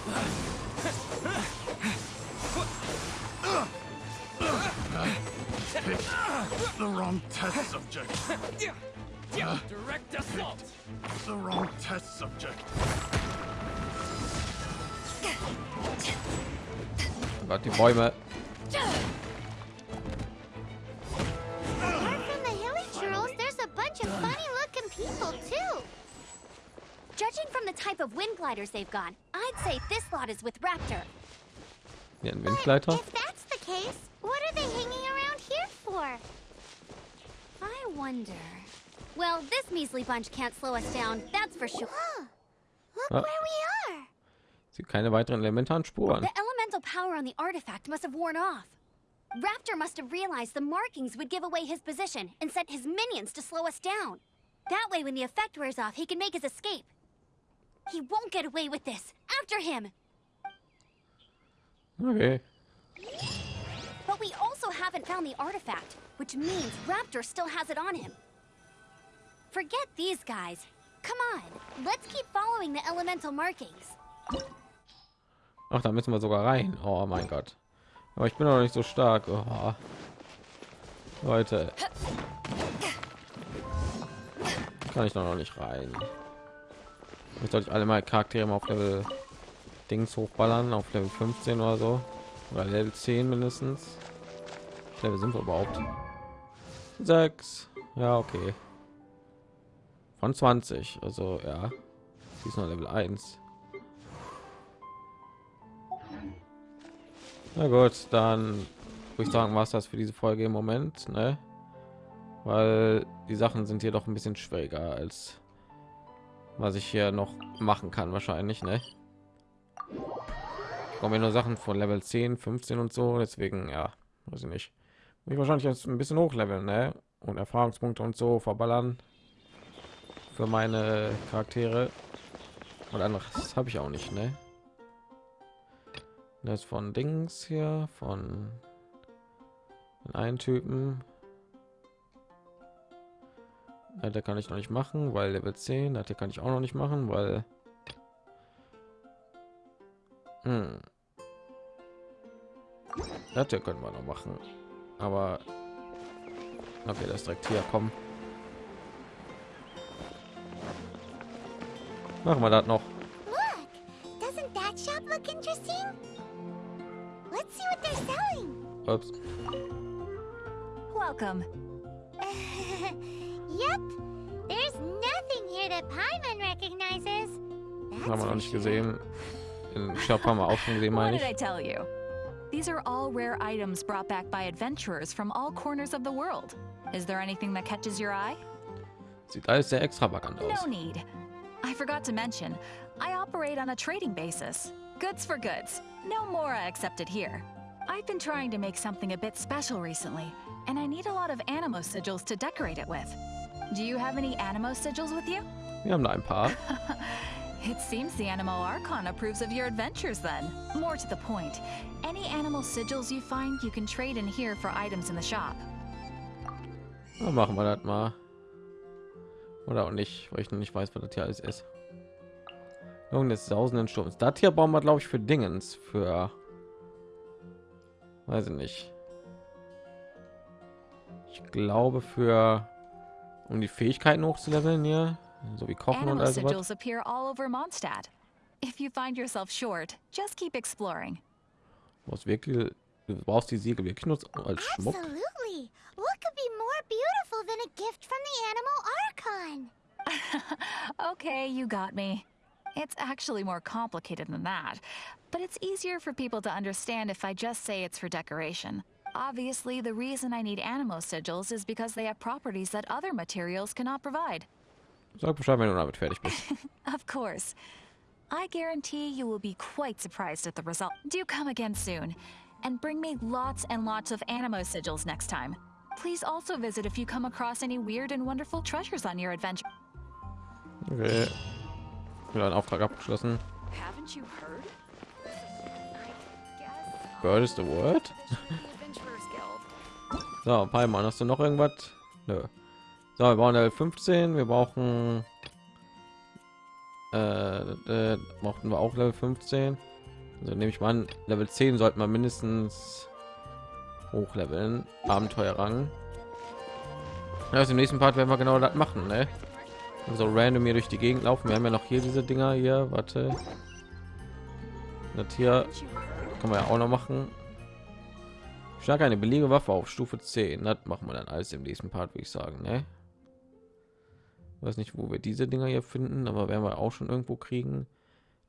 Speaker 10: The wrong test subject. Direct assault. The wrong test subject.
Speaker 1: Gott, die Bäume.
Speaker 4: Apart from the hilly churls, there's a bunch of funny-looking people, too.
Speaker 5: Judging from the type of wind gliders they've got, I'd say this lot is with Raptor.
Speaker 1: Ja, ein Windgleiter.
Speaker 4: If that's the case, what are they hanging around here for?
Speaker 5: I wonder. Well, this measly bunch can't slow us down, that's for sure.
Speaker 4: Look
Speaker 1: Ah.
Speaker 4: where we are.
Speaker 1: Sieht keine weiteren elementaren Spuren.
Speaker 5: The elemental power on the artifact must have worn off. Raptor must have realized the markings would give away his position and sent his minions to slow us down. That way, when the effect wears off, he can make his escape. He won't get away with this. After him!
Speaker 1: Okay.
Speaker 5: But we also haven't found the artifact, which means Raptor still has it on him. Forget these guys. Come on, let's keep following the elemental markings.
Speaker 1: Ach, da müssen wir sogar rein. Oh mein Gott. Aber ich bin noch nicht so stark. Oh. Leute. Kann ich noch nicht rein. Jetzt sollte ich alle meine Charaktere mal auf Level Dings hochballern, auf Level 15 oder so. Oder Level 10 mindestens. Level sind wir überhaupt? 6. Ja, okay. Von 20. Also, ja. Sie ist noch Level 1. Na gut, dann würde ich sagen, was das für diese Folge im Moment, ne? Weil die Sachen sind hier doch ein bisschen schwieriger als was ich hier noch machen kann, wahrscheinlich, ne? Kommen mir nur Sachen von Level 10, 15 und so, deswegen, ja, weiß ich nicht. Ich wahrscheinlich jetzt ein bisschen hochleveln, ne? Und Erfahrungspunkte und so verballern für meine Charaktere. Und anderes habe ich auch nicht, ne? Das von Dings hier, von einen Typen. Ja, der kann ich noch nicht machen, weil Level 10, das hier kann ich auch noch nicht machen, weil hm. das können wir noch machen. Aber okay, das direkt hier kommen. Machen wir das noch. Ups.
Speaker 2: Welcome.
Speaker 4: yep, there's nothing here that Paimon recognizes.
Speaker 1: Haben wir noch nicht gesehen. Im Shop haben wir auch schon gesehen,
Speaker 2: What
Speaker 1: meine
Speaker 2: did I
Speaker 1: ich.
Speaker 2: These are all rare items brought back by adventurers from all corners of the world. Is there anything that catches your eye?
Speaker 1: Sieht alles sehr extravagant aus.
Speaker 2: No need. I forgot to mention, I operate on a trading basis. Goods for goods. No Mora accepted here. I've been trying to make something a bit special recently, and I need a lot of Animo sigils to decorate it with. Do you have any Animo sigils with you?
Speaker 1: Wir haben da ein paar.
Speaker 2: It seems the Animo Archon approves of your adventures then. More to the point, any animal sigils you find, you can trade in here for items in the shop.
Speaker 1: Dann machen wir das mal. Oder auch nicht, weil ich noch nicht weiß, was das hier alles ist. Irgend des sausenden Sturms. Das hier brauchen wir, glaube ich, für Dingens. Für... Weiß ich nicht. Ich glaube für... Um die Fähigkeiten hochzuleveln hier. So wie Kochen und
Speaker 2: Animo
Speaker 1: all sowas.
Speaker 2: sigils appear all over Mondstadt. If you find yourself short, just keep exploring.
Speaker 1: Du brauchst wirklich... Du brauchst die Siegel wirklich nur als Schmuck.
Speaker 4: Absolutely. What could be more beautiful than a gift from the Animal Archon?
Speaker 2: Okay, you got me. It's actually more complicated than that, but it's easier for people to understand if I just say it's for decoration. Obviously, the reason I need Animo sigils is because they have properties that other materials cannot provide.
Speaker 1: Sag Bescheid, wenn du damit fertig bist.
Speaker 2: Of course. I guarantee you will be quite surprised at the result. Do come again soon, and bring me lots and lots of Animo sigils next time. Please also visit if you come across any weird and wonderful treasures on your adventure.
Speaker 1: Okay. Wieder ein Auftrag abgeschlossen.
Speaker 2: Haven't you heard?
Speaker 1: Bird is the word? So, Palmer, hast du noch irgendwas? Nö. So, wir brauchen Level 15. Wir brauchen äh, äh, brauchten wir auch Level 15. Also nehme ich mal an, Level 10 sollten wir mindestens hochleveln. Abenteuerrang. Also im nächsten Part werden wir genau das machen, ne? So random hier durch die Gegend laufen. Wir haben ja noch hier diese Dinger hier. Warte. Das hier können wir ja auch noch machen. Stark eine billige Waffe auf Stufe 10. Das machen wir dann alles im nächsten Part, würde ich sagen. Ne? Weiß nicht, wo wir diese Dinger hier finden, aber werden wir auch schon irgendwo kriegen.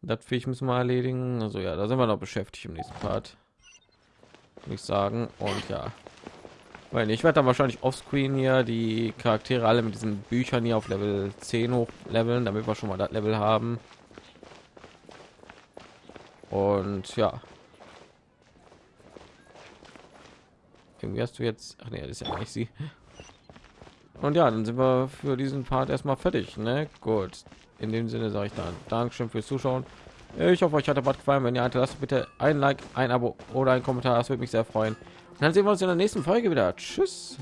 Speaker 1: Das Viech müssen wir erledigen. Also ja, da sind wir noch beschäftigt im nächsten Part. Würde ich sagen. Und ja. Weil ich werde dann wahrscheinlich offscreen hier die Charaktere alle mit diesen Büchern hier auf Level 10 hoch leveln, damit wir schon mal das Level haben. Und ja. Irgendwie hast du jetzt. Ach nee, das ist ja nicht sie. Und ja, dann sind wir für diesen Part erstmal fertig. Ne? Gut. In dem Sinne sage ich dann Dankeschön fürs Zuschauen. Ich hoffe, euch hat der Bad gefallen. Wenn ihr lasst bitte ein Like, ein Abo oder ein Kommentar. Das würde mich sehr freuen. Und dann sehen wir uns in der nächsten Folge wieder. Tschüss.